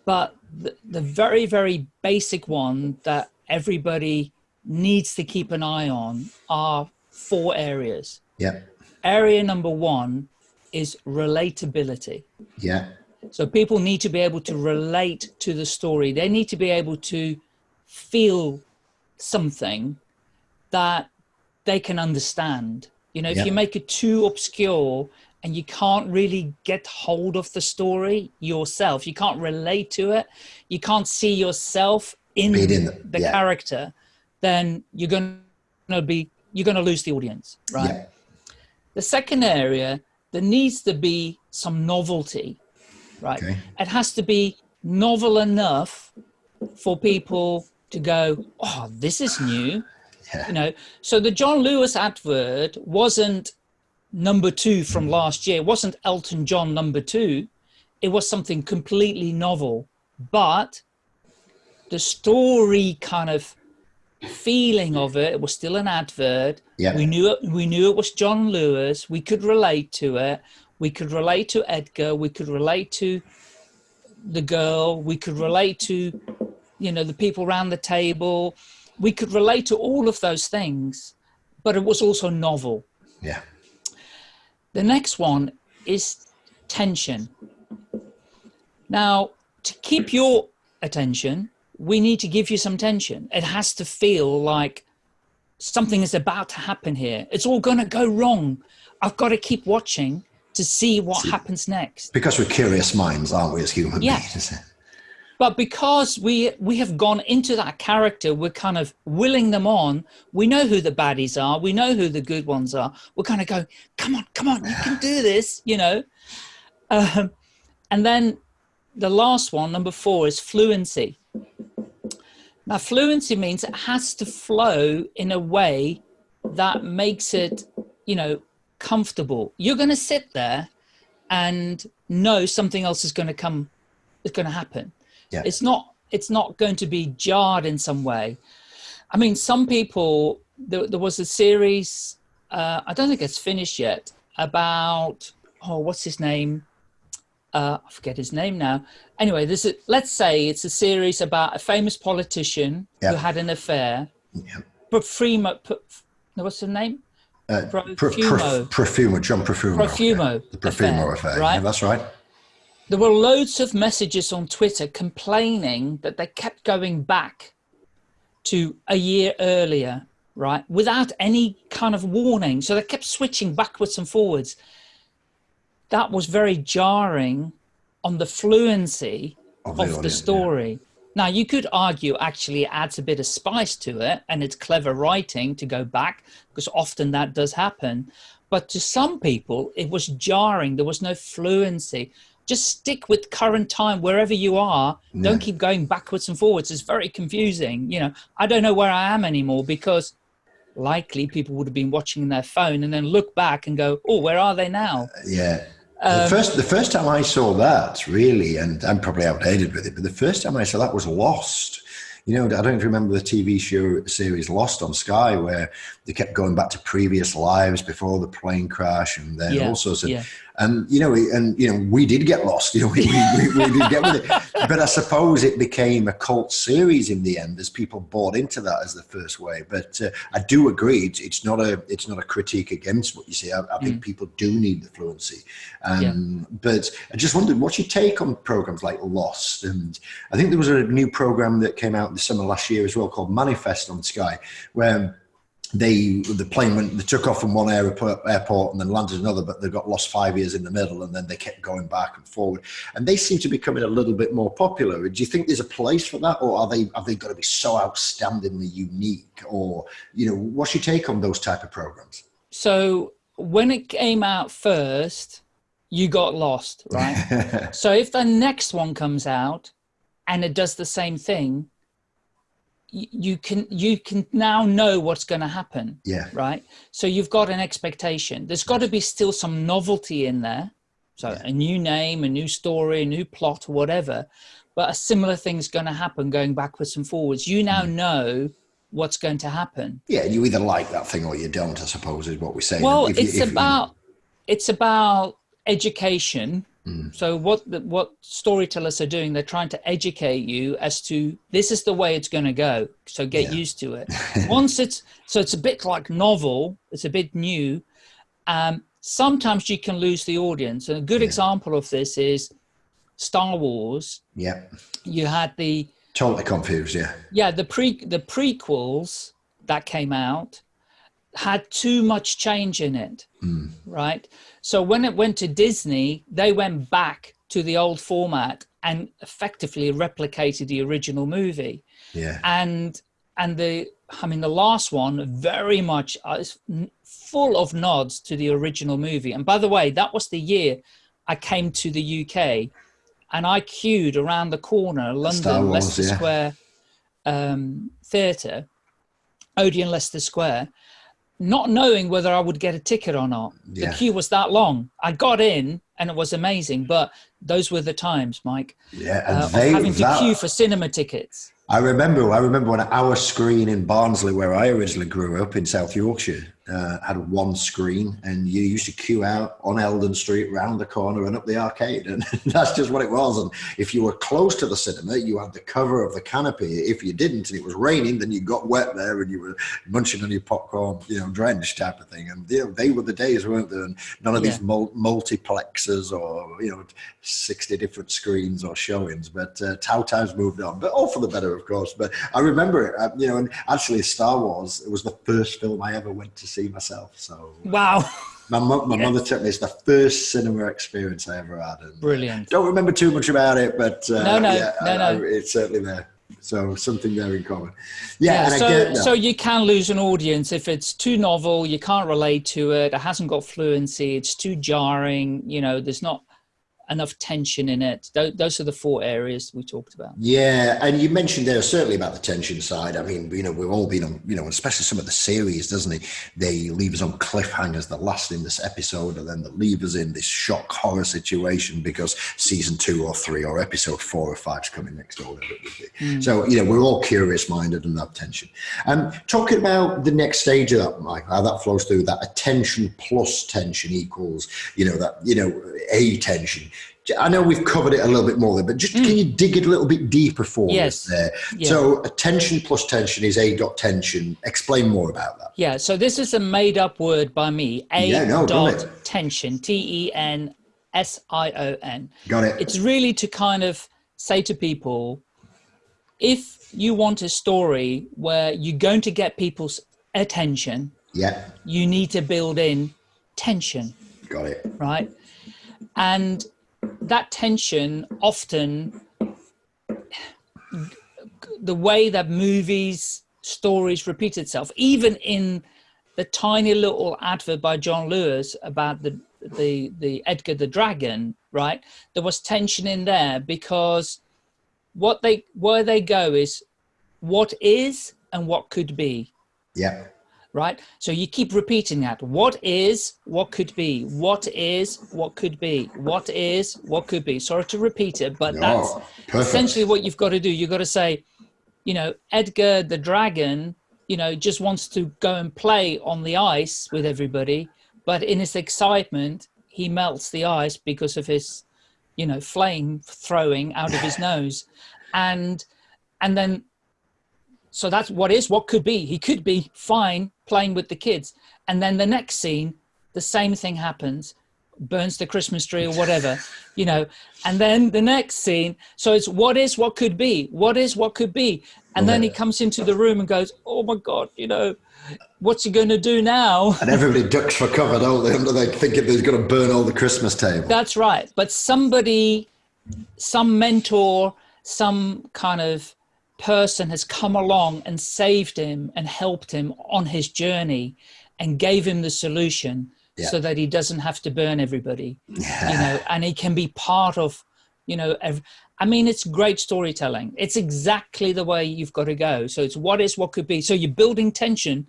But the, the very, very basic one that everybody needs to keep an eye on are four areas. Yeah, area number one is relatability. yeah, So people need to be able to relate to the story. They need to be able to feel something that they can understand. You know, if you make it too obscure and you can't really get hold of the story yourself, you can't relate to it, you can't see yourself in, in the- the yeah. character, then you're going to be you're going to lose the audience, right? yeah, The second area, there needs to be some novelty, right? Okay. It has to be novel enough for people to go, oh, this is new. Yeah. You know, so the John Lewis advert wasn't number two from hmm. last year. It wasn't Elton John number two. It was something completely novel, but the story kind of feeling of it, it was still an advert. Yeah. We knew it, we knew it was John Lewis. We could relate to it. We could relate to Edgar. We could relate to the girl. We could relate to, you know, the people around the table. We could relate to all of those things, but it was also novel. yeah, The next one is tension. Now, to keep your attention, we need to give you some tension. It has to feel like something is about to happen here. It's all going to go wrong. I've got to keep watching to see what happens next. because we're curious minds, aren't we, as human Yeah. beings? But because we we have gone into that character, we're kind of willing them on. We know who the baddies are. We know who the good ones are. We're kind of going, come on, come on, you can do this, you know. Um, and then the last one, number four, is fluency. Now, fluency means it has to flow in a way that makes it, you know, comfortable. You're going to sit there and know something else is going to come, is going to happen. Yeah. It's not. It's not going to be jarred in some way. I mean, some people. There, there was a series. Uh, I don't think it's finished yet. About oh, what's his name? Uh, I forget his name now. Anyway, this is. Let's say it's a series about a famous politician Yeah. who had an affair. Yeah. Profumo. Pro- what's the name? Uh, Pro- Profumo. Prof- Profumo, John Profumo. Profumo Yeah, The Profumo affair, affair. right? Yeah, that's right. There were loads of messages on Twitter complaining that they kept going back to a year earlier, right, without any kind of warning. So they kept switching backwards and forwards. That was very jarring on the fluency oh, of, of the, story. Yeah. Now, you could argue actually it adds a bit of spice to it and it's clever writing to go back because often that does happen. But to some people, it was jarring. There was no fluency just stick with current time wherever you are. Yeah. don't keep going backwards and forwards. It's very confusing you know. I don't know where i am anymore because likely people would have been watching their phone and then look back and go oh where are they now? Uh, yeah. Um, the first the first time i saw that really and i'm probably outdated with it but the first time i saw that was lost. You know, I don't remember the TV show series Lost on Sky where they kept going back to previous lives before the plane crash and then yeah, all sorts of. Yeah and you know, and you know, we did get lost. You know, we, we, we, did get with it. But I suppose it became a cult series in the end as people bought into that as the first way. But uh, I do agree, it's, it's, not a it's not a critique against what you say. I, I think mm. people do need the fluency. Um, yeah. But I just wondered, what's your take on programs like Lost? And I think there was a new program that came out in the summer last year as well called Manifest on Sky, where they the plane went they took off from one airport, airport and then landed another but they got lost five years in the middle and then they kept going back and forward. And they seem to be becoming a little bit more popular. Do you think there's a place for that or are they have they got to be so outstandingly unique or you know what's your take on those type of programs? So when it came out first you got lost right? So if the next one comes out and it does the same thing you can you can now know what's going to happen yeah. right? So you've got an expectation. There's got to be still some novelty in there. So yeah. a new name a new story a new plot whatever. But a similar thing's going to happen going backwards and forwards. You now mm. know what's going to happen. Yeah you either like that thing or you don't i suppose is what we're saying. Well if it's you, about you... it's about education Mm. So what the, what storytellers are doing, they're trying to educate you as to this is the way it's going to go. So get yeah. used to it. Once it's so it's a bit like novel. It's a bit new. Um, sometimes you can lose the audience. And a good yeah. example of this is Star Wars. Yeah. You had the totally confused. Yeah. Yeah. The pre the prequels that came out had too much change in it. Mm. Right. So when it went to Disney, they went back to the old format and effectively replicated the original movie. Yeah. And and the I mean the last one very much uh, is full of nods to the original movie. And by the way, that was the year I came to the UK and I queued around the corner, London, Wars, Leicester yeah. Square um, Theatre, Odeon Leicester Square, not knowing whether I would get a ticket or not. Yeah. The queue was that long. I got in and it was amazing, but those were the times, Mike. Yeah, and uh, they, having to that, queue for cinema tickets. I remember. I remember when our screen in Barnsley, where I originally grew up in South Yorkshire, uh, had one screen and you used to queue out on Eldon Street round the corner and up the arcade. And that's just what it was. And if you were close to the cinema, you had the cover of the canopy. If you didn't and it was raining, then you got wet there and you were munching on your popcorn, you know, drenched type of thing. And you know, they were the days, weren't there? And none of yeah. these multiplexes or, you know, 60 different screens or showings. But uh, Tau times moved on, but all for the better, of course. But I remember it, uh, you know, and actually Star Wars, it was the first film I ever went to see myself. So wow. My, my yeah. mother took me. It's the first cinema experience I ever had. And Brilliant. Don't remember too much about it, but uh, no, no, yeah, no, I, no. I, it's certainly there. So something there in common. Yeah. yeah so, so you can lose an audience if it's too novel. You can't relate to it. It hasn't got fluency. It's too jarring. You know, there's not enough tension in it. Those are the four areas we talked about. Yeah, and you mentioned there certainly about the tension side. I mean, you know, we've all been on, you know, especially some of the series, doesn't it? They leave us on cliffhangers, the last in this episode, and then they leave us in this shock horror situation because season two or three or episode four or five is coming next or whatever it would be. Mm. So, you know, we're all curious minded and have tension. And um, talking about the next stage of that, Mike, how that flows through that attention plus tension equals, you know, that, you know, a tension I know we've covered it a little bit more there, but just mm. can you dig it a little bit deeper for yes. us there? Yeah. So attention plus tension is A dot tension. Explain more about that. Yeah, so this is a made up word by me. A yeah, no, dot tension, T E N S I O N. Got it. It's really to kind of say to people if you want a story where you're going to get people's attention, yeah. you need to build in tension, Got it. right? And that tension often, the way that movies, stories repeat itself, even in the tiny little advert by John Lewis about the the the Edgar the Dragon, right? There was tension in there because what they where they go is what is and what could be Yeah. Right? So you keep repeating that. What is what could be? What is what could be? What is what could be? Sorry to repeat it but that's perfect. essentially what you've got to do. You've got to say you know edgar the dragon you know just wants to go and play on the ice with everybody but in his excitement he melts the ice because of his you know flame throwing out of his nose. And and then so that's what is what could be. He could be fine playing with the kids. And then the next scene the same thing happens. Burns the christmas tree or whatever you know. And then the next scene so it's what is what could be. What is what could be. And then he comes into the room and goes oh my god you know what's he going to do now? And everybody ducks for cover, don't they? Under they thinking they're going to burn all the Christmas table. That's right. But somebody, some mentor, some kind of person has come along and saved him and helped him on his journey and gave him the solution Yeah. so that he doesn't have to burn everybody, you know, and he can be part of, you know, ev- I mean, it's great storytelling. It's exactly the way you've got to go. So it's what is, what could be. So you're building tension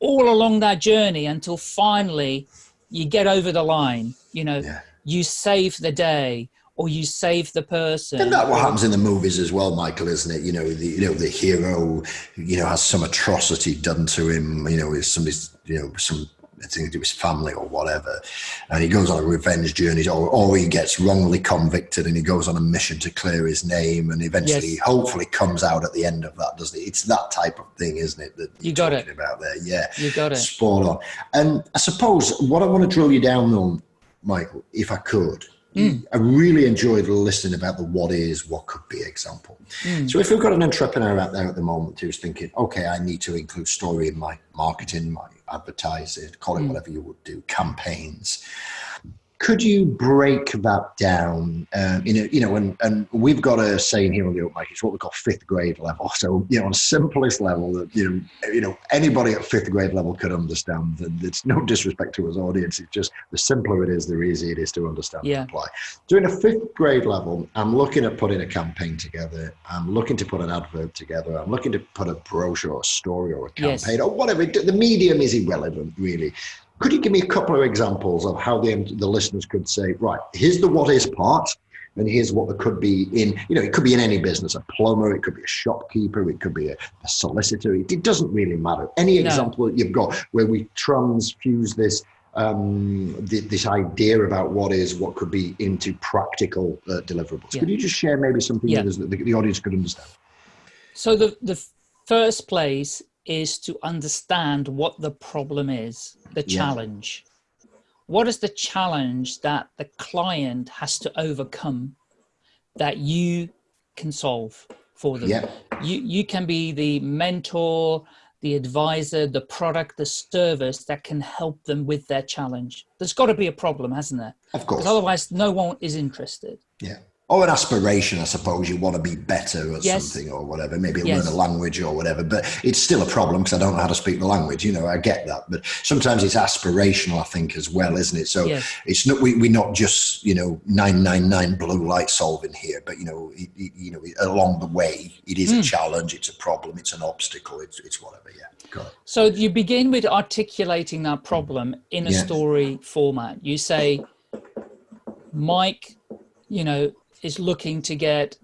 all along that journey until finally you get over the line, you know, Yeah. you save the day or you save the person. Isn't that what happens in the movies as well, Michael? Isn't it? You know, the you know the hero, you know, has some atrocity done to him. You know, is somebody's you know some thing to do with his family or whatever, and he goes on a revenge journey, or or he gets wrongly convicted and he goes on a mission to clear his name, and eventually, Yes. hopefully, comes out at the end of that, doesn't it? It's that type of thing, isn't it? That You got it. about there, yeah. You got it. Spot on. And I suppose what I want to drill you down on, Michael, if I could, Hmm. I really enjoyed listening about the what is, what could be example. So if we've got an entrepreneur out there at the moment who's thinking, okay, I need to include story in my marketing, my advertising, call it whatever you would do, campaigns. Could you break that down? Um, you know, you know, and, and we've got a saying here on the Open Mic, it's what we call fifth grade level. So, you know, on simplest level that you know, you know, anybody at fifth grade level could understand. And it's no disrespect to his audience. It's just the simpler it is, the easier it is to understand Yeah. and apply. Doing a fifth grade level, I'm looking at putting a campaign together. I'm looking to put an advert together. I'm looking to put a brochure or a story or a Yes. campaign or whatever. The medium is irrelevant, really. Could you give me a couple of examples of how the, the listeners could say, right, here's the what is part, and here's what there could be in, you know, it could be in any business, a plumber, it could be a shopkeeper, it could be a, a solicitor. It, it doesn't really matter. Any No. example that you've got where we transfuse this um, th- this idea about what is, what could be into practical uh, deliverables. Yeah. Could you just share maybe something Yeah. that the, the audience could understand? So the, the first place is to understand what the problem is, the Yeah. challenge. What is the challenge that the client has to overcome that you can solve for them? Yeah. You, you can be the mentor, the advisor, the product, the service that can help them with their challenge. There's got to be a problem, hasn't there? Of course. Because otherwise, no one is interested. Yeah. Or an aspiration, I suppose. You want to be better at Yes. something or whatever. Maybe Yes. learn a language or whatever. But it's still a problem because I don't know how to speak the language. You know, I get that. But sometimes it's aspirational, I think, as well, isn't it? So Yes. it's not we, we're not just you know nine nine nine blue light solving here, but you know it, it- you know along the way it is a hmm. challenge, it's a problem, it's an obstacle, it's it's whatever. Yeah. So you begin with articulating that problem in a Yeah. story format. You say, Mike, you know, is looking to get,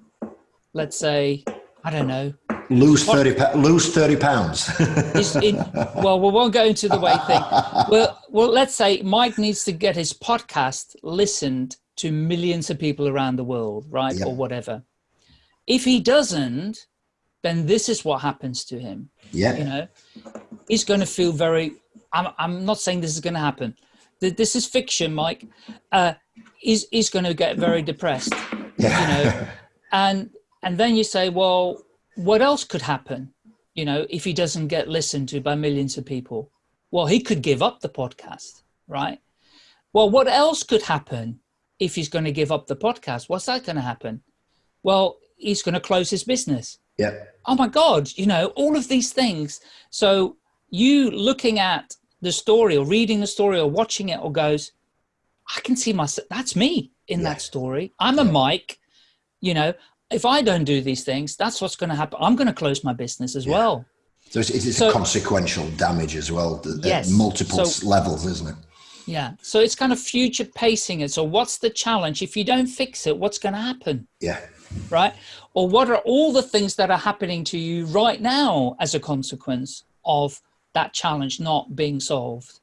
let's say, I don't know. Lose thirty lose thirty pounds. Is in, well, we won't go into the weight thing. Well, well, let's say Mike needs to get his podcast listened to millions of people around the world, right, Yeah. or whatever. If he doesn't, then this is what happens to him. yeah. you know he's going to feel very I'm, I'm not saying this is going to happen Th- this is fiction mike uh, he's, he's going to get very depressed, Yeah. you know, and, and then you say, well, what else could happen? You know, if he doesn't get listened to by millions of people, well, he could give up the podcast, right? Well, what else could happen if he's going to give up the podcast? What's that going to happen? Well, he's going to close his business. yeah. Oh my God, you know, all of these things. So you looking at the story or reading the story or watching it or goes, I can see myself, that's me in Yeah. that story. I'm a Mike, you know, if I don't do these things, that's what's going to happen. I'm going to close my business as well. So it's, it's So- a consequential damage as well at Yes. multiple So- levels, isn't it? Yeah. So it's kind of future pacing it. So what's the challenge? If you don't fix it, what's going to happen? Yeah. right? Or what are all the things that are happening to you right now as a consequence of that challenge not being solved?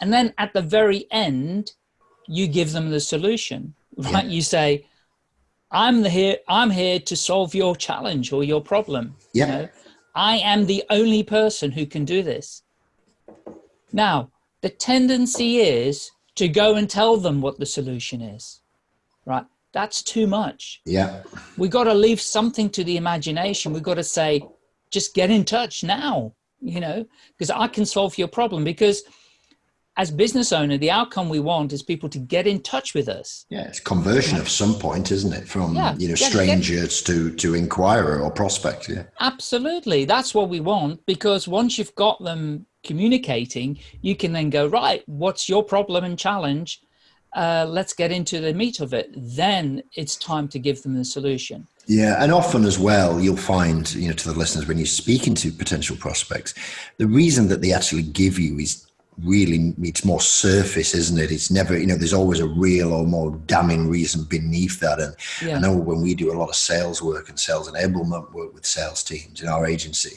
And then at the very end, you give them the solution, right? You say, I'm the here, I'm here to solve your challenge or your problem. Yeah. You know, I am the only person who can do this. Now, the tendency is to go and tell them what the solution is, right? That's too much Yeah. we got to leave something to the imagination. We've got to say, just get in touch now, you know, because I can solve your problem. Because as business owner, the outcome we want is people to get in touch with us. Yeah. It's conversion of some point, isn't it? From, Yeah. you know, Yeah, strangers to, to inquirer or prospect. Yeah. Absolutely. That's what we want. Because once you've got them communicating, you can then go, right, what's your problem and challenge? Uh, let's get into the meat of it. Then it's time to give them the solution. Yeah, and often as well, you'll find, you know, to the listeners when you're speaking to potential prospects, the reason that they actually give you is really it's more surface, isn't it? It's never, you know, there's always a real or more damning reason beneath that. And Yeah. I know when we do a lot of sales work and sales enablement work with sales teams in our agency,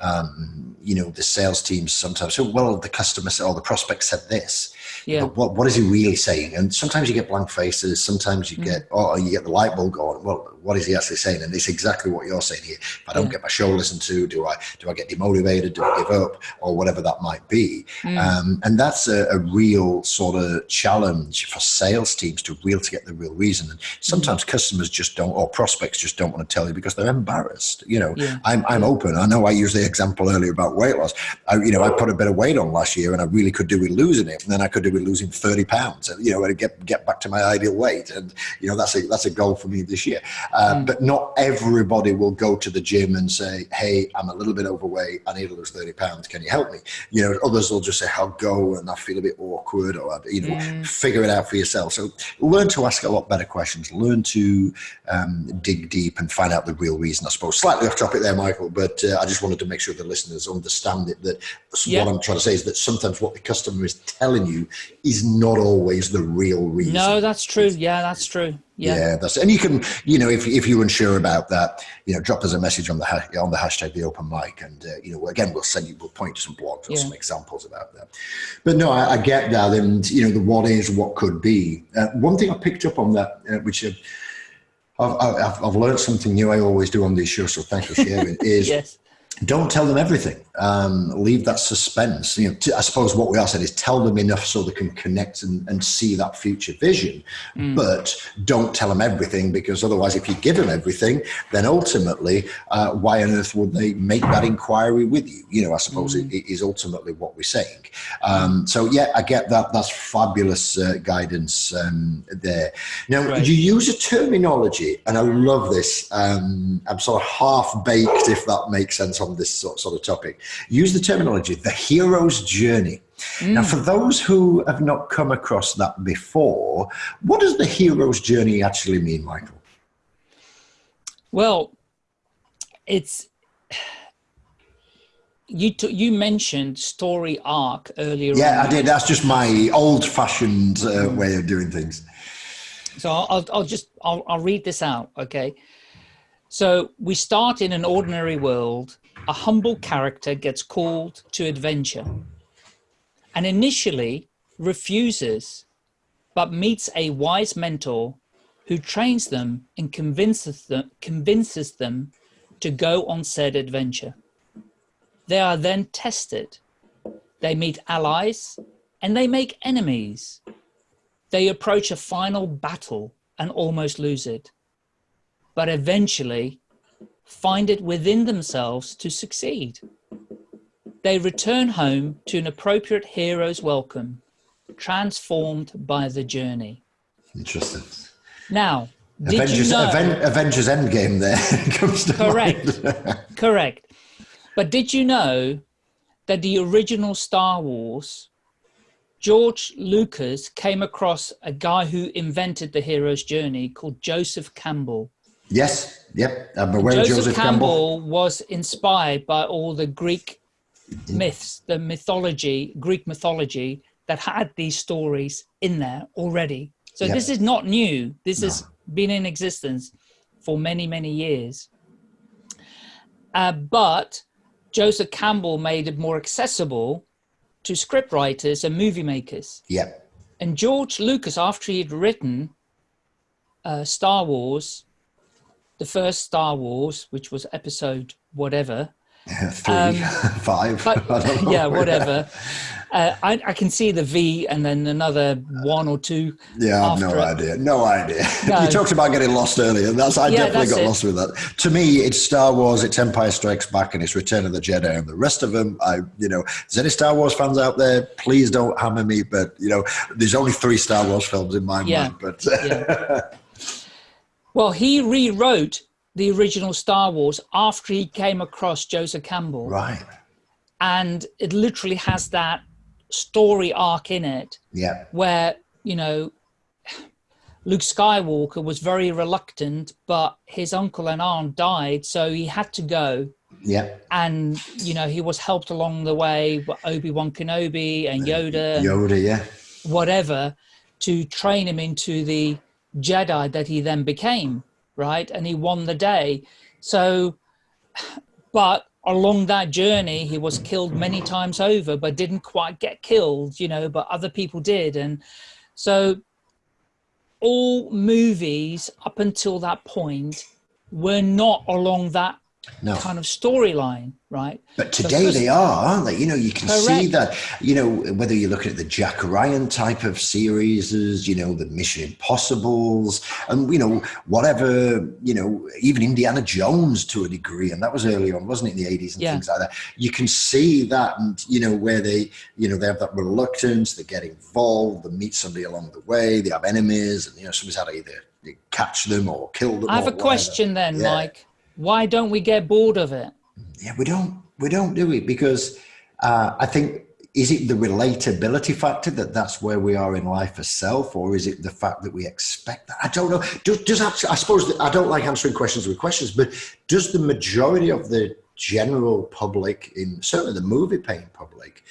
um, you know, the sales teams sometimes say, well, the customer said, or the prospect said this. Yeah. But what, what is he really saying? And sometimes you get blank faces. Sometimes you get, oh, you get the light bulb going. Well, what is he actually saying? And it's exactly what you're saying here. If I don't Yeah. get my show listened to, do I do I get demotivated? Do I give up, or whatever that might be? Mm. Um, and that's a, a real sort of challenge for sales teams to real to get the real reason. And sometimes Mm. customers just don't, or prospects just don't want to tell you because they're embarrassed. You know, Yeah. I'm I'm open. I know I used the example earlier about weight loss. I, you know, I put a bit of weight on last year, and I really could do with losing it. And then I could do with losing thirty pounds. You know, and get get back to my ideal weight. And you know, that's a that's a goal for me this year. Uh, But not everybody will go to the gym and say, "Hey, I'm a little bit overweight. I need to lose thirty pounds. Can you help me?" You know, others will just say, "I'll go," and I feel a bit awkward, or you know, figure it out for yourself. So learn to ask a lot better questions. Learn to um, dig deep and find out the real reason. I suppose slightly off topic there, Michael, but uh, I just wanted to make sure the listeners understand it. That Yeah. what I'm trying to say is that sometimes what the customer is telling you is not always the real reason. No, that's true. Yeah, that's true. Yeah. Yeah. that's and you can you know if if you're unsure about that, you know, drop us a message on the ha- on the hashtag the open mic, and uh, you know again we'll send you we'll point to some blogs or Yeah. some examples about that. But no, I, I get that, and you know the what is, what could be. Uh, one thing I picked up on that, uh, which uh, I've, I've I've learned something new. I always do on these shows, so thanks for sharing. Is Yes. Don't tell them everything. Um, leave that suspense. You know, t- I suppose what we are saying is tell them enough so they can connect and, and see that future vision, but don't tell them everything because otherwise, if you give them everything, then ultimately, uh, why on earth would they make that inquiry with you? You know, I suppose it, it is ultimately what we're saying. Um, so yeah, I get that. That's fabulous uh, guidance um, there. Now Right. you use a terminology, and I love this. Um, I'm sort of half baked, if that makes sense, on this sort, sort of topic. Use the terminology, the hero's journey. Now, for those who have not come across that before, what does the hero's journey actually mean, Michael? Well, it's you. You mentioned story arc earlier. Yeah, on. I did. That's just my old-fashioned uh, way of doing things. So I'll, I'll, I'll just I'll, I'll read this out. Okay. So we start in an ordinary world. A humble character gets called to adventure, and initially refuses, but meets a wise mentor who trains them and convinces them convinces them to go on said adventure. They are then tested. They meet allies and they make enemies. they approach a final battle and almost lose it, but eventually find it within themselves to succeed. They return home to an appropriate hero's welcome, transformed by the journey. Interesting. Now, did Avengers, you know? Aven- Avengers Endgame there comes to Correct. mind. Correct. But did you know that the original Star Wars, George Lucas came across a guy who invented the hero's journey called Joseph Campbell. Yes, yep. I'm aware Joseph, Joseph Campbell, Campbell. was inspired by all the Greek myths, the mythology, Greek mythology that had these stories in there already. So Yeah. this is not new. This has been in existence for many, many years. Uh, but Joseph Campbell made it more accessible to scriptwriters and movie makers. Yep. And George Lucas, after he'd written uh, Star Wars, the first Star Wars, which was episode whatever, Three, five. Um, but I don't know. yeah, whatever. Uh, I, I can see the V and then another one or two. Yeah, I've no it. idea. No idea. No. you talked about getting lost earlier. That's I Yeah, definitely that's got it. lost with that. To me, it's Star Wars, it's Empire Strikes Back, and it's Return of the Jedi. And the rest of them, I, you know, there's any Star Wars fans out there, please don't hammer me. But you know, there's only three Star Wars films in my Yeah. mind. But Yeah. Well, he rewrote the original Star Wars after he came across Joseph Campbell. right, And it literally has that story arc in it yeah, where, you know, Luke Skywalker was very reluctant, but his uncle and aunt died, so he had to go. yeah, And, you know, he was helped along the way by Obi Wan Kenobi and Yoda. Yoda, yeah, whatever to train him into the Jedi that he then became, right? And he won the day. So, but along that journey, he was killed many times over, but didn't quite get killed, you know, but other people did. And so, all movies up until that point were not along that no. kind of storyline, right? But today they are, aren't they? You know, you can see that, you know, whether you're looking at the Jack Ryan type of series, you know, the Mission Impossibles, and, you know, whatever, you know, even Indiana Jones to a degree, and that was early on, wasn't it, in the 80s and Yeah. things like that. You can see that, and, you know, where they, you know, they have that reluctance, they get involved, they meet somebody along the way, they have enemies, and, you know, somebody's had to either catch them or kill them. I have a whatever. question then, Yeah. Mike. Why don't we get bored of it? Yeah, we don't, we don't do it because uh, I think is it the relatability factor that that's where we are in life as self, or is it the fact that we expect that? I don't know. Does, does I suppose I don't like answering questions with questions, but does the majority of the general public, in certainly the movie paying public,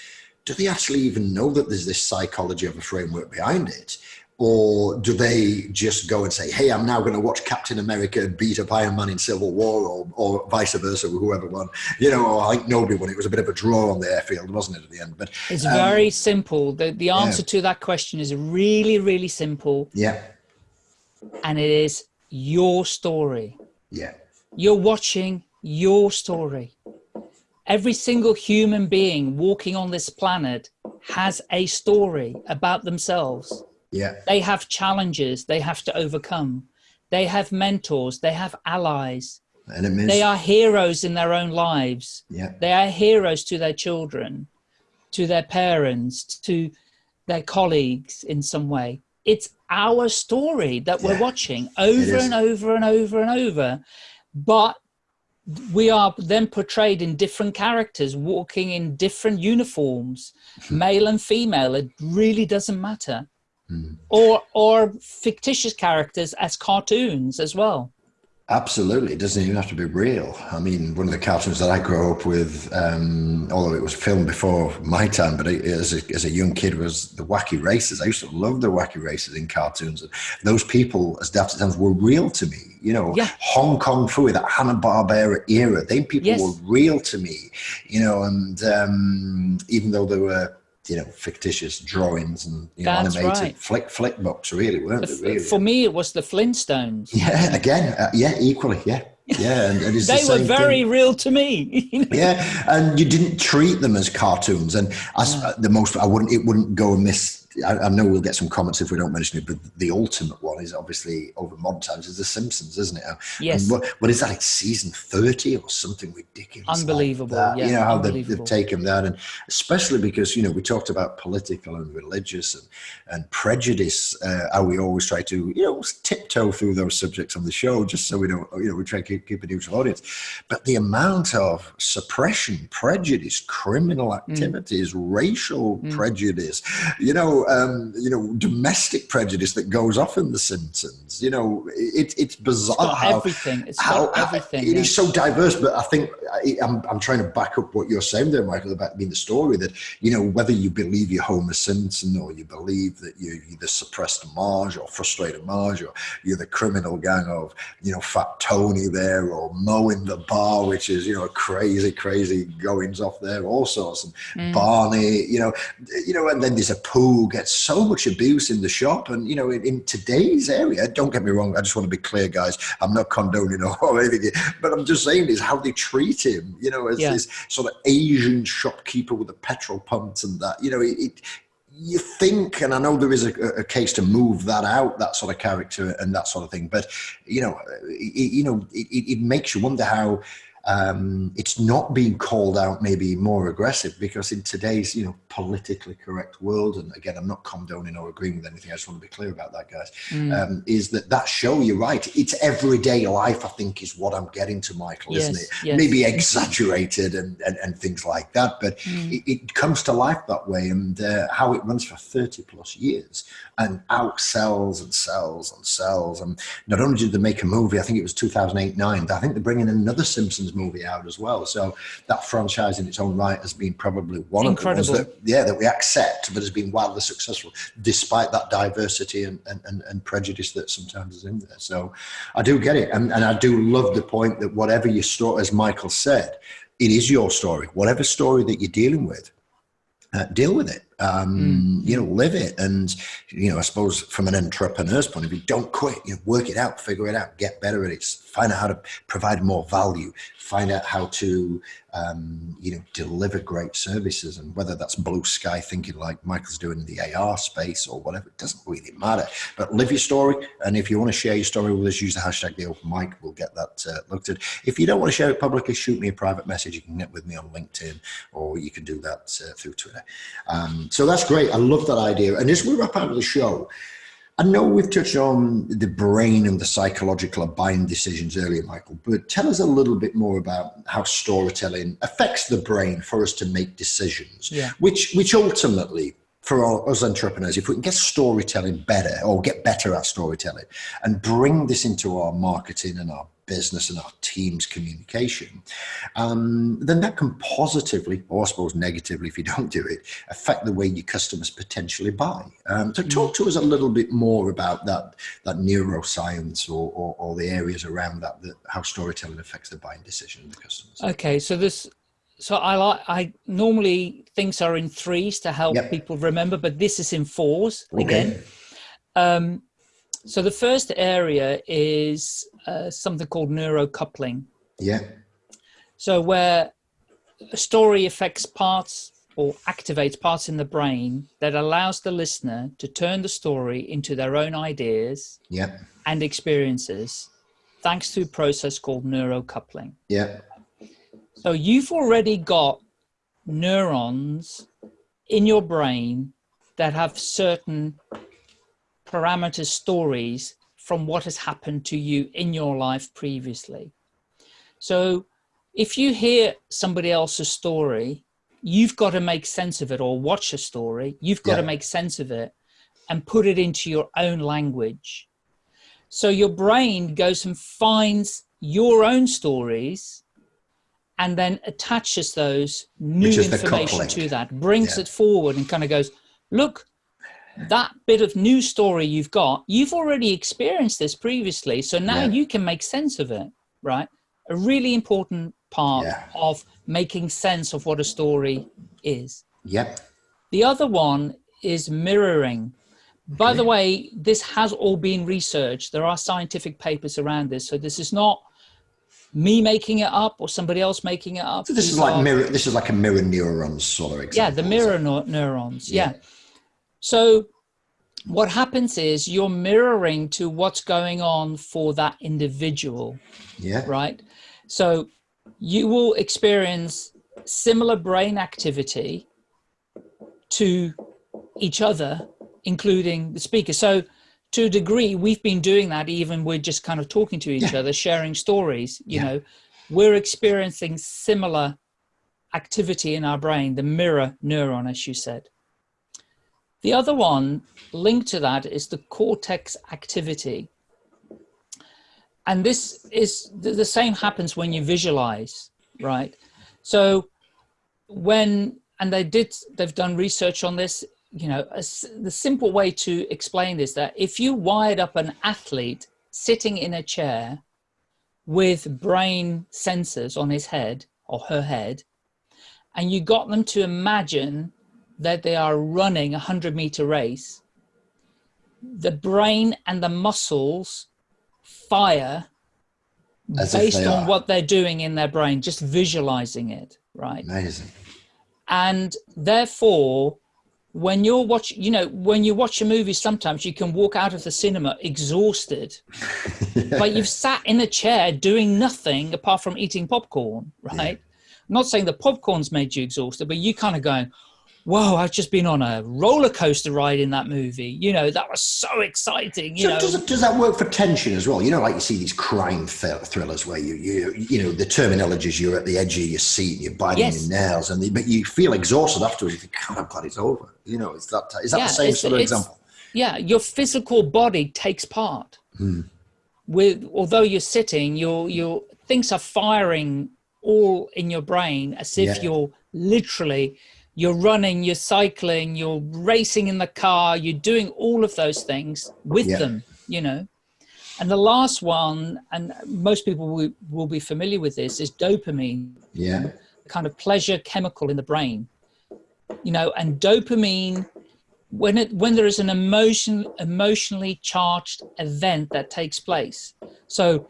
do they actually even know that there's this psychology of a framework behind it? Or do they just go and say, hey, I'm now going to watch Captain America beat up Iron Man in Civil War or, or vice versa, or whoever won? You know, or I think nobody won. It was a bit of a draw on the airfield, wasn't it, at the end? But It's um, very simple. The, the answer to that question is really, really simple, yeah, and it is your story. yeah, You're watching your story. Every single human being walking on this planet has a story about themselves. Yeah, They have challenges they have to overcome. They have mentors, they have allies. enemies. They are heroes in their own lives. yeah, They are heroes to their children, to their parents, to their colleagues in some way. It's our story that we're watching over and over and over and over. But we are then portrayed in different characters walking in different uniforms, male and female. It really doesn't matter. Or, or fictitious characters as cartoons as well. Absolutely, it doesn't even have to be real. I mean, one of the cartoons that I grew up with, um, although it was filmed before my time, but it, as, a, as a young kid, was the Wacky Races. I used to love the Wacky Races in cartoons. And those people, as daft as sounds, were real to me. You know, Yeah. Hong Kong Phooey, that Hanna Barbera era, they people Yes. were real to me. You know, and um, even though they were, you know, fictitious drawings and you know, animated right. flick flick books, really, weren't they? Really? For me, it was the Flintstones. Yeah, again, uh, yeah, equally, yeah, yeah, and, and it's the They were very thing. real to me. you know? Yeah, and you didn't treat them as cartoons, and as uh, the most, I wouldn't, it wouldn't go amiss I, I, know we'll get some comments if we don't mention it, but the ultimate one is obviously over modern times is The Simpsons, isn't it? Yes. What, what is that? It's season 30 or something ridiculous. Unbelievable. Like yeah, you know, how they've, they've, taken that. And especially because, you know, we talked about political and religious and, and prejudice, uh, how we always try to, you know, tiptoe through those subjects on the show just so we don't, you know, we try to keep, keep a neutral audience. But the amount of suppression, prejudice, criminal activities, mm. racial mm. prejudice, you know, um, you know, domestic prejudice that goes off in The Simpsons. You know, it, it's bizarre it's how everything. It's how, everything. It is so diverse. But I think I, am I'm, I'm trying to back up what you're saying there, Michael, about being the story that you know whether you believe you're Homer Simpson or you believe that you're the suppressed Marge or frustrated Marge or you're the criminal gang of you know Fat Tony there or Moe in the bar, which is you know crazy, crazy goings off there, all sorts. And mm. Barney, you know, you know, and then there's Apu gets so much abuse in the shop. And, you know, in, in, today's area, don't get me wrong, I just want to be clear, guys. I'm not condoning or anything, but I'm just saying is how they treat him, you know, as yeah. this sort of Asian shopkeeper with a petrol pump and that, you know, it, it you think, and I know there is a, a, case to move that out, that sort of character and that sort of thing, but you know, it, you know, it, it makes you wonder how um, it's not being called out maybe more aggressive because in today's you know politically correct world and again i'm not condoning or agreeing with anything i just want to be clear about that guys mm. um, is that that show you're right it's everyday life i think is what i'm getting to michael yes, isn't it yes. maybe exaggerated and, and, and things like that but mm. it, it, comes to life that way and uh, how it runs for 30 plus years and outsells and sells and sells and not only did they make a movie i think it was 2008 9 i think they're bringing another simpsons movie out as well. So that franchise in its own right has been probably one Incredible. of the ones that, yeah, that we accept, but has been wildly successful despite that diversity and, and, and, prejudice that sometimes is in there. So I do get it. And, and I do love the point that whatever your story, as Michael said, it is your story. Whatever story that you're dealing with, uh, deal with it um, mm. you know, live it. And, you know, I suppose from an entrepreneur's point of view, don't quit, you know, work it out, figure it out, get better at it, find out how to provide more value, find out how to, um, you know, deliver great services. And whether that's blue sky thinking like Michael's doing in the AR space or whatever, it doesn't really matter. But live your story. And if you want to share your story with us, use the hashtag the open mic. We'll get that uh, looked at. If you don't want to share it publicly, shoot me a private message. You can get with me on LinkedIn or you can do that uh, through Twitter. Um, so that's great. I love that idea. And as we wrap up the show, I know we've touched on the brain and the psychological buying decisions earlier, Michael, but tell us a little bit more about how storytelling affects the brain for us to make decisions, yeah. which, which ultimately for us entrepreneurs, if we can get storytelling better or get better at storytelling and bring this into our marketing and our business and our team's communication, um, then that can positively, or I suppose negatively if you don't do it, affect the way your customers potentially buy. Um, so talk to us a little bit more about that, that neuroscience or, or, or the areas around that, that, how storytelling affects the buying decision of the customers. Okay, so this so I like I normally things are in threes to help yep. people remember, but this is in fours okay. again. Um, so the first area is uh, something called neurocoupling. Yeah. So where a story affects parts or activates parts in the brain that allows the listener to turn the story into their own ideas yeah. and experiences thanks to a process called neurocoupling. Yeah. So you've already got neurons in your brain that have certain parameter stories from what has happened to you in your life previously. So if you hear somebody else's story, you've got to make sense of it or watch a story, you've got yeah. to make sense of it and put it into your own language. So your brain goes and finds your own stories and then attaches those new information to that, brings yeah. it forward and kind of goes, look, that bit of new story you've got, you've already experienced this previously. So now yeah. you can make sense of it, right? A really important part yeah. of making sense of what a story is. Yep. The other one is mirroring. By the way, this has all been researched. There are scientific papers around this. So this is not me making it up or somebody else making it up. So this These is like are, mirror. This is like a mirror neurons sort of example. Yeah, the mirror neurons. Yeah. yeah. So what happens is you're mirroring to what's going on for that individual. Yeah. Right. So you will experience similar brain activity to each other, including the speaker. So to a degree, we've been doing that even we're just kind of talking to each yeah. other, sharing stories, you yeah. know, we're experiencing similar activity in our brain, the mirror neuron, as you said. The other one linked to that is the cortex activity. And this is the same happens when you visualize, right? So when, and they did, they've done research on this, you know, a, the simple way to explain this, that if you wired up an athlete sitting in a chair with brain sensors on his head or her head, and you got them to imagine that they are running a 100 meter race, the brain and the muscles fire As based on are. what they're doing in their brain, just visualizing it, right? Amazing. And therefore, when you're watching, you know, when you watch a movie, sometimes you can walk out of the cinema exhausted, but you've sat in a chair doing nothing apart from eating popcorn, right? Yeah. I'm not saying the popcorn's made you exhausted, but you kind of going, whoa, I've just been on a roller coaster ride in that movie. You know, that was so exciting. You so know, does, does that work for tension as well? You know, like you see these crime thrillers where you, you, you know, the terminology is you're at the edge of your seat, you're biting yes. your nails, and the, but you feel exhausted afterwards. You think, God, I'm glad it's over. You know, is that is that yeah, the same sort of example? Yeah, your physical body takes part. Hmm. With although you're sitting, your your things are firing all in your brain as if yeah. you're literally you're running, you're cycling, you're racing in the car, you're doing all of those things with yeah. them, you know. And the last one, and most people will, will be familiar with this, is dopamine. Yeah. kind of pleasure chemical in the brain. You know, and dopamine, when it when there is an emotion emotionally charged event that takes place. So,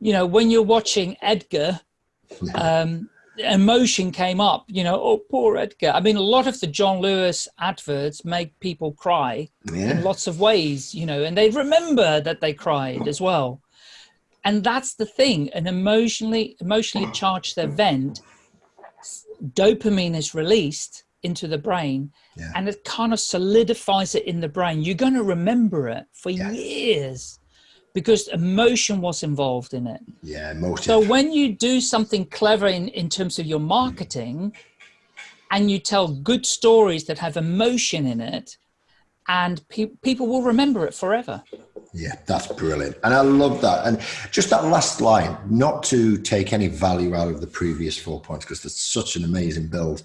you know, when you're watching Edgar, um, emotion came up, you know, oh, poor Edgar. I mean, a lot of the John Lewis adverts make people cry yeah. in lots of ways, you know, and they remember that they cried as well. And that's the thing, an emotionally, emotionally charged event, dopamine is released into the brain yeah. and it kind of solidifies it in the brain. You're going to remember it for yes. years because emotion was involved in it. Yeah, emotion. So when you do something clever in, in terms of your marketing and you tell good stories that have emotion in it, and pe people will remember it forever. Yeah, that's brilliant. And I love that. And just that last line, not to take any value out of the previous four points, because there's such an amazing build.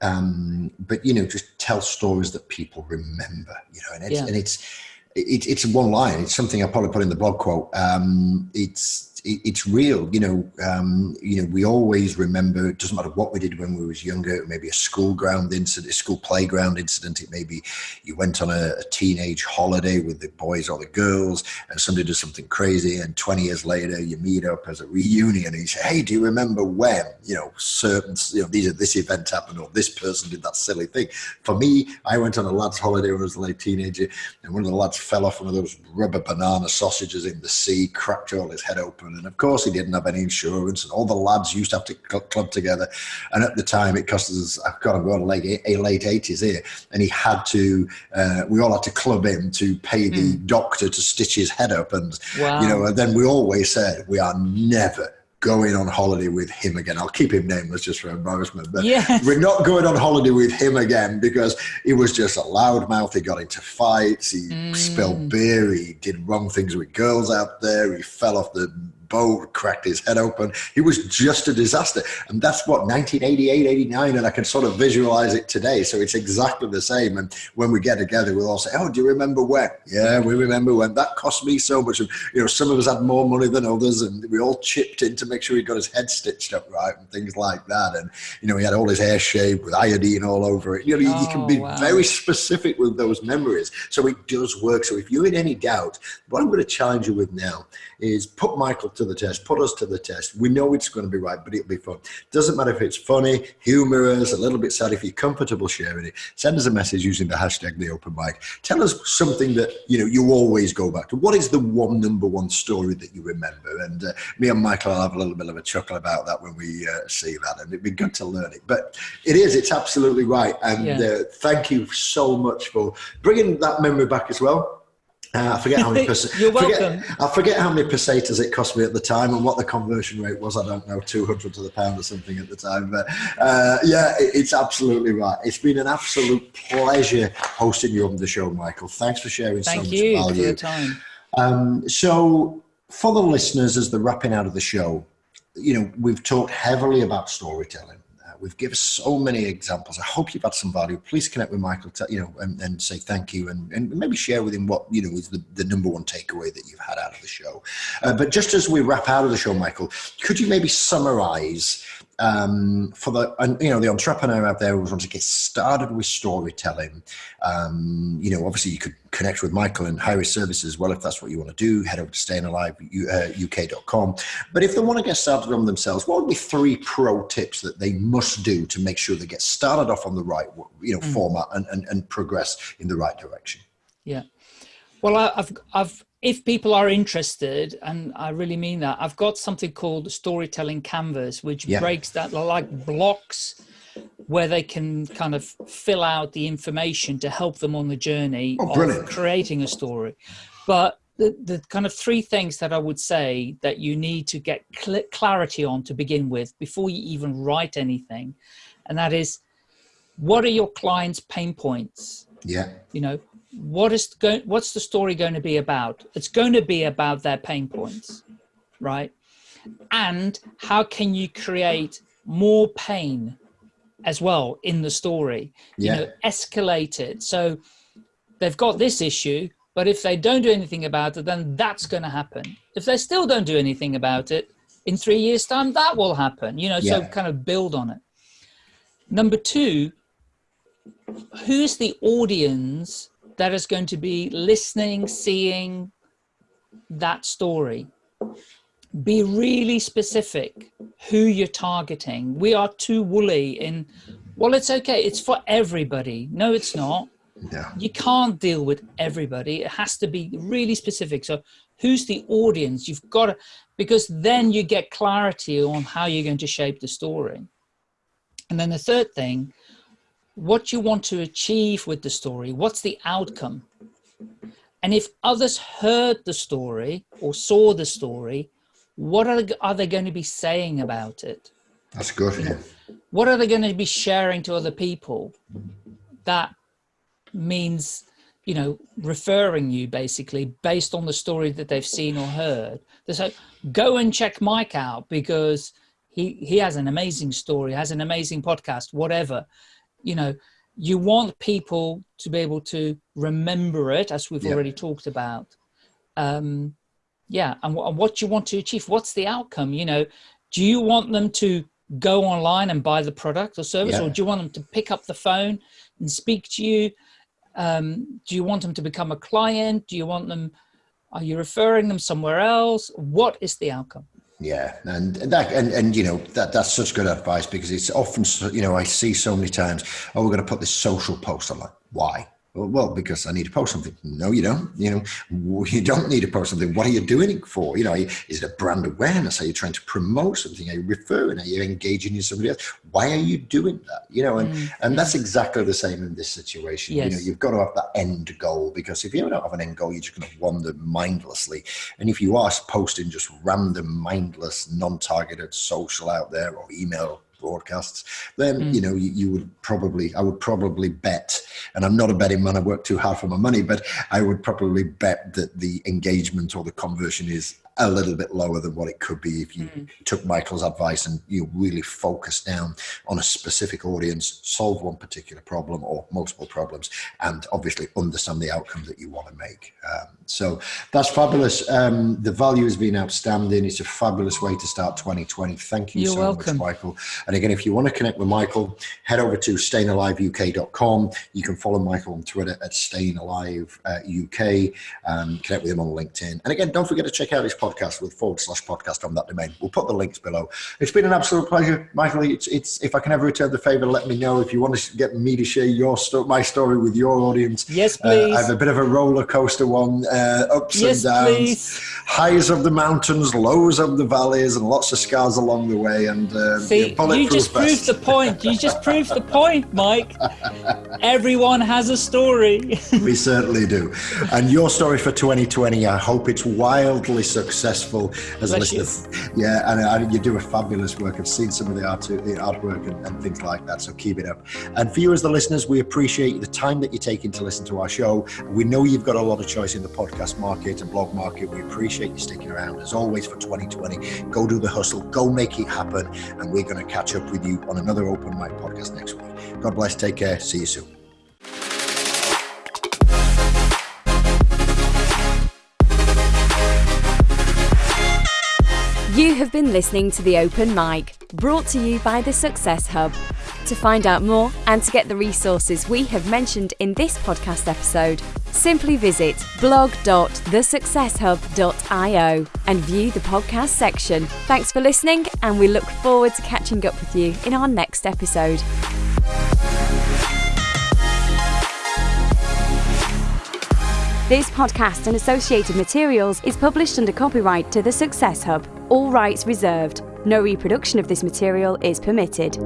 Um, but you know, just tell stories that people remember, you know, and it's, yeah. and it's, it, it's one line. It's something I probably put in the blog quote. Um, it's it, it's real. You know, um, you know, we always remember. It doesn't matter what we did when we was younger. Maybe a school ground incident, a school playground incident. It maybe you went on a, a, teenage holiday with the boys or the girls, and somebody does something crazy, and 20 years later you meet up as a reunion, and you say, "Hey, do you remember when? You know, certain, you know, these are this event happened, or this person did that silly thing." For me, I went on a lads' holiday when I was a late teenager, and one of the lads fell off one of those rubber banana sausages in the sea, cracked all his head open and of course, he didn't have any insurance. And all the lads used to have to club together. And at the time, it cost us, I've got to go on like a late 80s here. And he had to, uh, we all had to club him to pay the mm. doctor to stitch his head up. And, wow. you know, and then we always said, we are never going on holiday with him again. I'll keep him nameless just for embarrassment, but yes. we're not going on holiday with him again because he was just a loudmouth. He got into fights. He mm. spilled beer. He did wrong things with girls out there. He fell off the boat, cracked his head open. He was just a disaster. And that's what 1988, 89, and I can sort of visualize it today. So it's exactly the same. And when we get together, we'll all say, Oh, do you remember when? Yeah, we remember when. That cost me so much. And, you know, some of us had more money than others, and we all chipped in to make sure he got his head stitched up right and things like that. And, you know, he had all his hair shaved with iodine all over it. You know, oh, you can be oh, wow. very specific with those memories. So it does work. So if you're in any doubt, what I'm going to challenge you with now is put Michael to the test, put us to the test. We know it's going to be right, but it'll be fun. Doesn't matter if it's funny, humorous, a little bit sad. If you're comfortable sharing it, send us a message using the hashtag the open mic. Tell us something that you know you always go back to. What is the one number one story that you remember? And uh, me and Michael will have a little bit of a chuckle about that when we uh, see that, and it'd be good to learn it. But it is, it's absolutely right. And yeah. uh, thank you so much for bringing that memory back as well. Uh, I forget how many. You're welcome. Forget, I forget how many pesetas it cost me at the time and what the conversion rate was. I don't know, two hundred to the pound or something at the time. But uh, yeah, it, it's absolutely right. It's been an absolute pleasure hosting you on the show, Michael. Thanks for sharing Thank so much value. Thank you for the time. Um, so, for the listeners, as the wrapping out of the show, you know, we've talked heavily about storytelling We've given so many examples. I hope you've had some value. Please connect with Michael, you know, and, and say thank you, and, and maybe share with him what you know is the, the number one takeaway that you've had out of the show. Uh, but just as we wrap out of the show, Michael, could you maybe summarize um, for the you know the entrepreneur out there who wants to get started with storytelling. Um, you know, obviously you could connect with Michael and hire his services as well if that's what you want to do. Head over to stayinaliveuk.com. But if they want to get started on themselves, what would be three pro tips that they must do to make sure they get started off on the right you know mm. format and, and, and progress in the right direction? Yeah. Well, I've I've if people are interested, and I really mean that, I've got something called storytelling canvas, which yeah. breaks that like blocks where they can kind of fill out the information to help them on the journey oh, of creating a story. But the, the kind of three things that I would say that you need to get cl clarity on to begin with before you even write anything, and that is, what are your clients' pain points? Yeah. You know, what is going what's the story going to be about? It's going to be about their pain points right? And how can you create more pain as well in the story? Yeah. you know escalate it. So they've got this issue but if they don't do anything about it then that's going to happen. If they still don't do anything about it in three years time that will happen you know yeah. so kind of build on it. Number two who's the audience that is going to be listening, seeing that story. Be really specific who you're targeting. We are too woolly in, well, it's okay. It's for everybody. No, it's not. Yeah. You can't deal with everybody. It has to be really specific. So who's the audience? You've got to, because then you get clarity on how you're going to shape the story. And then the third thing what you want to achieve with the story, what's the outcome. And if others heard the story or saw the story, what are, are they going to be saying about it? That's good. What are they going to be sharing to other people? That means, you know, referring you basically based on the story that they've seen or heard. They say, go and check Mike out because he, he has an amazing story, has an amazing podcast, whatever you know, you want people to be able to remember it, as we've yeah. already talked about. Um, yeah, and, and what you want to achieve, what's the outcome? You know, do you want them to go online and buy the product or service, yeah. or do you want them to pick up the phone and speak to you? Um, do you want them to become a client? Do you want them, are you referring them somewhere else? What is the outcome? Yeah, and that and, and you know that that's such good advice because it's often you know I see so many times oh we're going to put this social post. I'm like, why? Well, because I need to post something. No, you don't. You know, you don't need to post something. What are you doing it for? You know, is it a brand awareness? Are you trying to promote something? Are you referring? Are you engaging in somebody else? Why are you doing that? You know, and, mm. and that's exactly the same in this situation. Yes. You know, you've got to have that end goal because if you don't have an end goal, you're just going to wander mindlessly. And if you are posting just random, mindless, non-targeted social out there or email broadcasts, then mm. you know you, you, would probably I would probably bet, and I'm not a betting man. I work too hard for my money, but I would probably bet that the engagement or the conversion is a little bit lower than what it could be if you mm. took Michael's advice and you really focused down on a specific audience, solve one particular problem or multiple problems, and obviously understand the outcome that you want to make. Um, so that's fabulous. Um, the value has been outstanding. It's a fabulous way to start 2020. Thank you You're so welcome. much, Michael. And again, if you want to connect with Michael, head over to stayinaliveuk.com. You can follow Michael on Twitter at stayinaliveuk. Um, connect with him on LinkedIn. And again, don't forget to check out his podcast with forward slash podcast on that domain. We'll put the links below. It's been an absolute pleasure, Michael. It's, it's if I can ever return the favor, let me know if you want to get me to share your sto- my story with your audience. Yes, please. Uh, I have a bit of a roller coaster one, uh, ups yes, and downs, please. highs of the mountains, lows of the valleys, and lots of scars along the way. And uh, See, you just proved the point. You just proved the point, Mike. Everyone has a story. we certainly do. And your story for 2020, I hope it's wildly successful as Bless listeners. Yeah, and, uh, and you do a fabulous work. I've seen some of the art, uh, the artwork and, and things like that. So keep it up. And for you as the listeners, we appreciate the time that you're taking to listen to our show. We know you've got a lot of choice in the podcast market and blog market. We appreciate you sticking around. As always, for 2020, go do the hustle, go make it happen. And we're going to catch up with you on another Open Mic podcast next week. God bless. Take care. See you soon. You have been listening to The Open Mic, brought to you by the Success Hub. To find out more and to get the resources we have mentioned in this podcast episode, simply visit blog.thesuccesshub.io and view the podcast section. Thanks for listening, and we look forward to catching up with you in our next episode. This podcast and associated materials is published under copyright to the Success Hub. All rights reserved. No reproduction of this material is permitted.